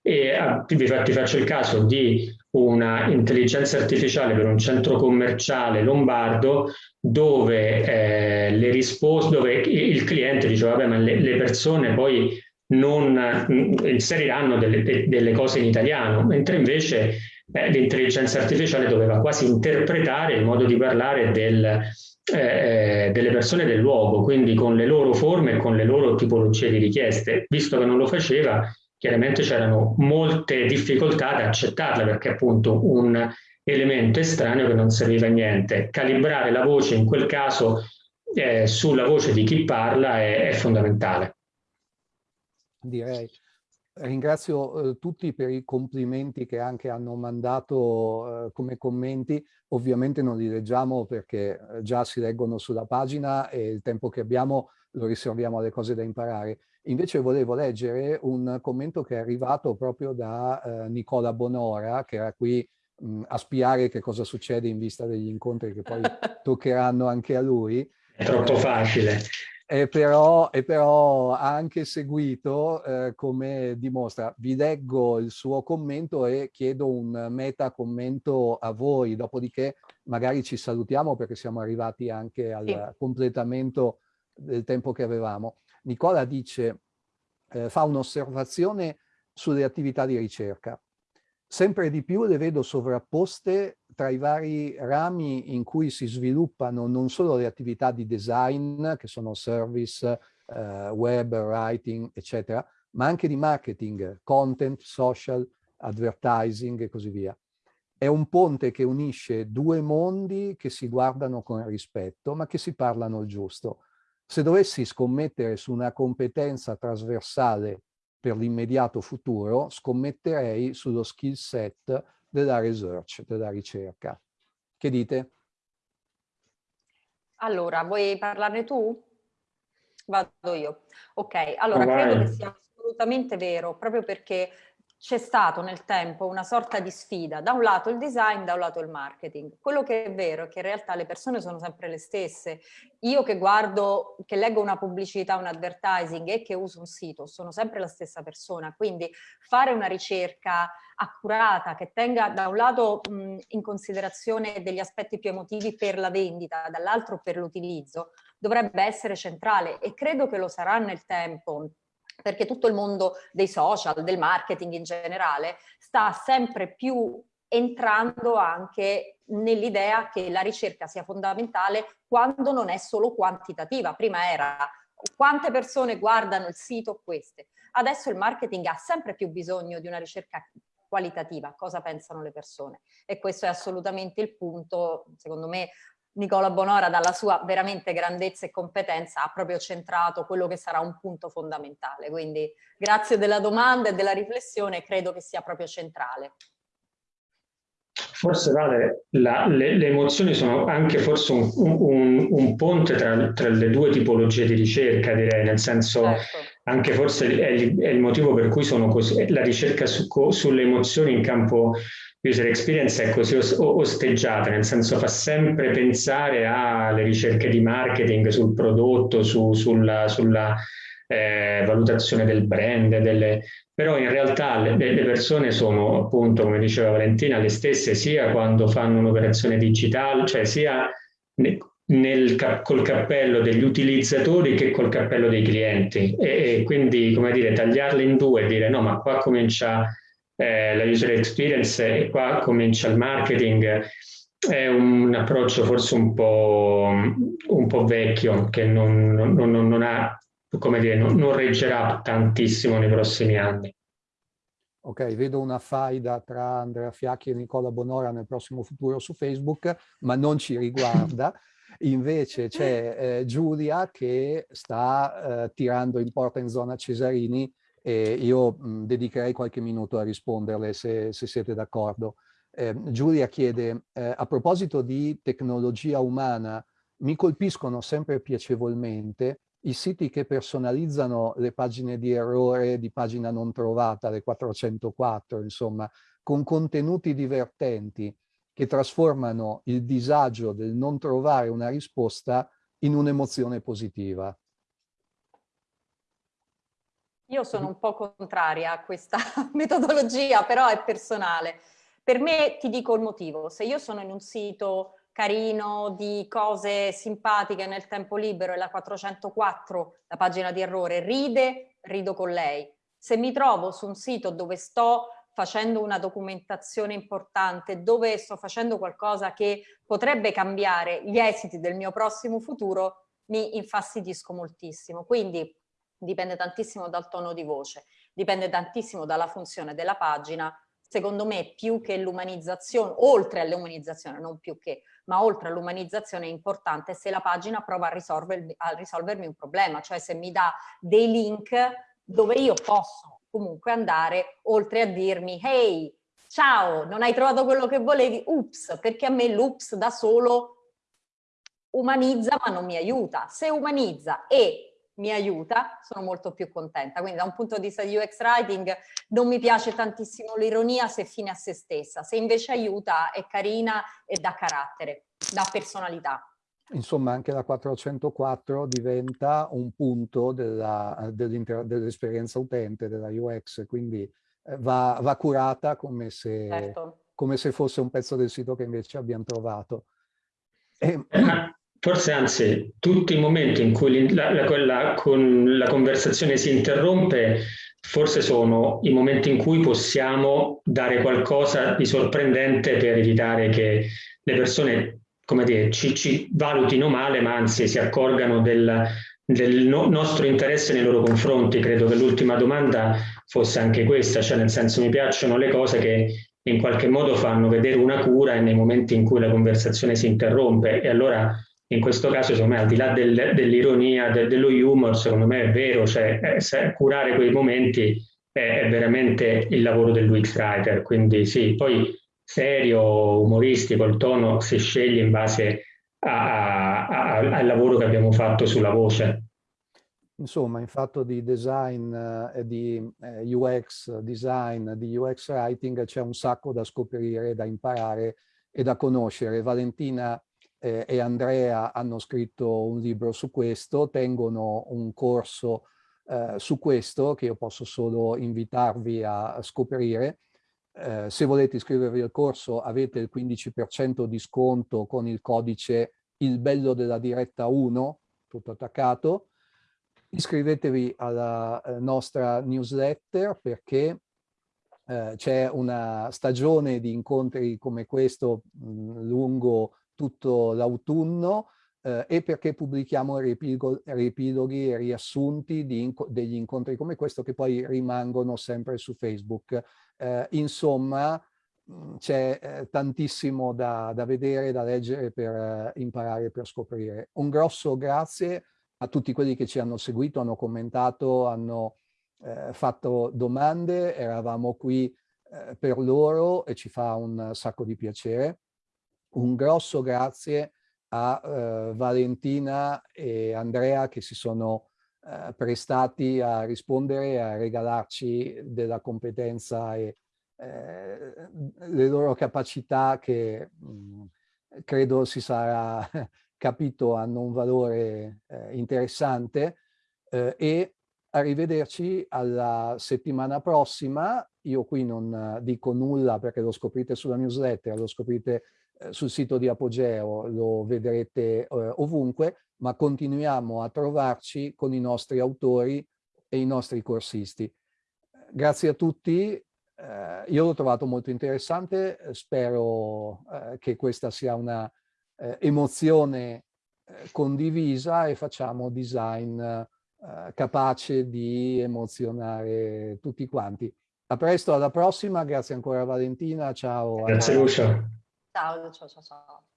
E a, ti, ti faccio il caso di una intelligenza artificiale per un centro commerciale lombardo dove eh, le risposte, dove il cliente diceva vabbè ma le, le persone poi non inseriranno delle, de, delle, cose in italiano, mentre invece eh, l'intelligenza artificiale doveva quasi interpretare il modo di parlare del, eh, delle persone del luogo, quindi con le loro forme e con le loro tipologie di richieste. Visto che non lo faceva, chiaramente c'erano molte difficoltà ad accettarla perché appunto un elemento estraneo che non serviva a niente. Calibrare la voce in quel caso eh, sulla voce di chi parla è, è fondamentale. Direi. Ringrazio eh, tutti per i complimenti che anche hanno mandato eh, come commenti. Ovviamente non li leggiamo perché eh, già si leggono sulla pagina e il tempo che abbiamo lo riserviamo alle cose da imparare. Invece volevo leggere un commento che è arrivato proprio da eh, Nicola Bonora, che era qui mh, a spiare che cosa succede in vista degli incontri che poi toccheranno anche a lui. È troppo eh, facile. E però, e però, ha anche seguito, eh, come dimostra. Vi leggo il suo commento e chiedo un meta commento a voi, dopodiché magari ci salutiamo perché siamo arrivati anche al sì. completamento del tempo che avevamo. Nicola dice, eh, fa un'osservazione sulle attività di ricerca. Sempre di più le vedo sovrapposte tra i vari rami in cui si sviluppano non solo le attività di design, che sono service, eh, web, writing, eccetera, ma anche di marketing, content, social, advertising e così via. È un ponte che unisce due mondi che si guardano con rispetto, ma che si parlano il giusto. Se dovessi scommettere su una competenza trasversale per l'immediato futuro, scommetterei sullo skill set della research, della ricerca. Che dite? Allora, vuoi parlarne tu? Vado io. Ok, allora oh, credo che sia assolutamente vero, proprio perché c'è stato nel tempo una sorta di sfida, da un lato il design, da un lato il marketing. Quello che è vero è che in realtà le persone sono sempre le stesse. Io che guardo, che leggo una pubblicità, un advertising e che uso un sito, sono sempre la stessa persona. Quindi fare una ricerca accurata che tenga da un lato mh, in considerazione degli aspetti più emotivi per la vendita, dall'altro per l'utilizzo, dovrebbe essere centrale e credo che lo sarà nel tempo perché tutto il mondo dei social, del marketing in generale, sta sempre più entrando anche nell'idea che la ricerca sia fondamentale quando non è solo quantitativa. Prima era quante persone guardano il sito, queste. Adesso il marketing ha sempre più bisogno di una ricerca qualitativa, cosa pensano le persone. E questo è assolutamente il punto, secondo me, Nicola Bonora dalla sua veramente grandezza e competenza ha proprio centrato quello che sarà un punto fondamentale. Quindi grazie della domanda e della riflessione, credo che sia proprio centrale. Forse Vale, la, le, le, emozioni sono anche forse un, un, un ponte tra, tra, le due tipologie di ricerca, direi, nel senso certo. anche forse è il, è il, motivo per cui sono così, la ricerca su, sulle emozioni in campo user experience è così osteggiata, nel senso fa sempre pensare alle ricerche di marketing sul prodotto, su, sulla, sulla eh, valutazione del brand, delle... però in realtà le, le, persone sono appunto, come diceva Valentina, le stesse sia quando fanno un'operazione digitale, cioè sia nel, col cappello degli utilizzatori che col cappello dei clienti. E, e quindi come dire tagliarle in due e dire no ma qua comincia eh, la user experience e qua comincia il marketing, è un approccio forse un po', un po vecchio che non, non, non, ha, come dire, non, reggerà tantissimo nei prossimi anni. Ok, vedo una faida tra Andrea Fiacchi e Nicola Bonora nel prossimo futuro su Facebook, ma non ci riguarda. Invece c'è eh, Giulia che sta eh, tirando in porta in zona Cesarini e io mh, dedicherei qualche minuto a risponderle se, se siete d'accordo. Eh, Giulia chiede, eh, a proposito di tecnologia umana, mi colpiscono sempre piacevolmente i siti che personalizzano le pagine di errore, di pagina non trovata, le 404, insomma, con contenuti divertenti che trasformano il disagio del non trovare una risposta in un'emozione positiva. Io sono un po' contraria a questa metodologia, però è personale. Per me ti dico il motivo, se io sono in un sito carino di cose simpatiche nel tempo libero e la 404, la pagina di errore, ride, rido con lei. Se mi trovo su un sito dove sto facendo una documentazione importante, dove sto facendo qualcosa che potrebbe cambiare gli esiti del mio prossimo futuro, mi infastidisco moltissimo. Quindi dipende tantissimo dal tono di voce, dipende tantissimo dalla funzione della pagina. Secondo me più che l'umanizzazione, oltre all'umanizzazione, non più che, ma oltre all'umanizzazione è importante se la pagina prova a, risolvermi, a risolvermi un problema, cioè se mi dà dei link dove io posso comunque andare oltre a dirmi hey, ciao, non hai trovato quello che volevi, ups, perché a me l'ups da solo umanizza ma non mi aiuta. Se umanizza e mi aiuta, sono molto più contenta. Quindi da un punto di vista di UX Writing non mi piace tantissimo l'ironia se fine a se stessa, se invece aiuta è carina e dà carattere, dà personalità. Insomma anche la 404 diventa un punto dell'esperienza dell utente, della UX, quindi eh, va, va curata come se, certo. come se fosse un pezzo del sito che invece abbiamo trovato. E, eh, Forse anzi, tutti i momenti in cui la, la, la, con la conversazione si interrompe, forse sono i momenti in cui possiamo dare qualcosa di sorprendente per evitare che le persone, come dire, ci, ci valutino male, ma anzi si accorgano del, del no, nostro interesse nei loro confronti. Credo che l'ultima domanda fosse anche questa, cioè nel senso mi piacciono le cose che in qualche modo fanno vedere una cura nei momenti in cui la conversazione si interrompe e allora in questo caso, secondo me, al di là del, dell'ironia, del, dello humor, secondo me è vero, cioè eh, curare quei momenti è, è, veramente il lavoro dell'UX writer, quindi sì, poi serio, umoristico, il tono si sceglie in base a, a, al lavoro che abbiamo fatto sulla voce. Insomma, in fatto di design eh, di eh, UX design, di UX writing c'è un sacco da scoprire, da imparare e da conoscere. Valentina eh, e Andrea hanno scritto un libro su questo, tengono un corso eh, su questo che io posso solo invitarvi a, scoprire. Eh, se volete iscrivervi al corso avete il 15% di sconto con il codice il bello della diretta 1, tutto attaccato, iscrivetevi alla eh, nostra newsletter perché eh, c'è una stagione di incontri come questo mh, mm, lungo tutto l'autunno eh, e perché pubblichiamo riepiloghi e riassunti inco degli incontri come questo che poi rimangono sempre su Facebook. Eh, insomma, mm, c'è eh, tantissimo da, da, vedere, da leggere per eh, imparare, per scoprire. Un grosso grazie a tutti quelli che ci hanno seguito, hanno commentato, hanno eh, fatto domande, eravamo qui eh, per loro e ci fa un sacco di piacere. Un grosso grazie a eh, Valentina e Andrea che si sono eh, prestati a rispondere e a regalarci della competenza e eh, le loro capacità che mh, mm, credo si sarà capito hanno un valore eh, interessante eh, e arrivederci alla settimana prossima. Io qui non dico nulla perché lo scoprite sulla newsletter, lo scoprite eh, sul sito di Apogeo, lo vedrete eh, ovunque, ma continuiamo a trovarci con i nostri autori e i nostri corsisti. Grazie a tutti, eh, io l'ho trovato molto interessante, spero eh, che questa sia una eh, emozione eh, condivisa e facciamo design eh, capace di emozionare tutti quanti. A presto, alla prossima, grazie ancora Valentina, ciao. Grazie Lucia. Ciao, ciao, ciao. ciao.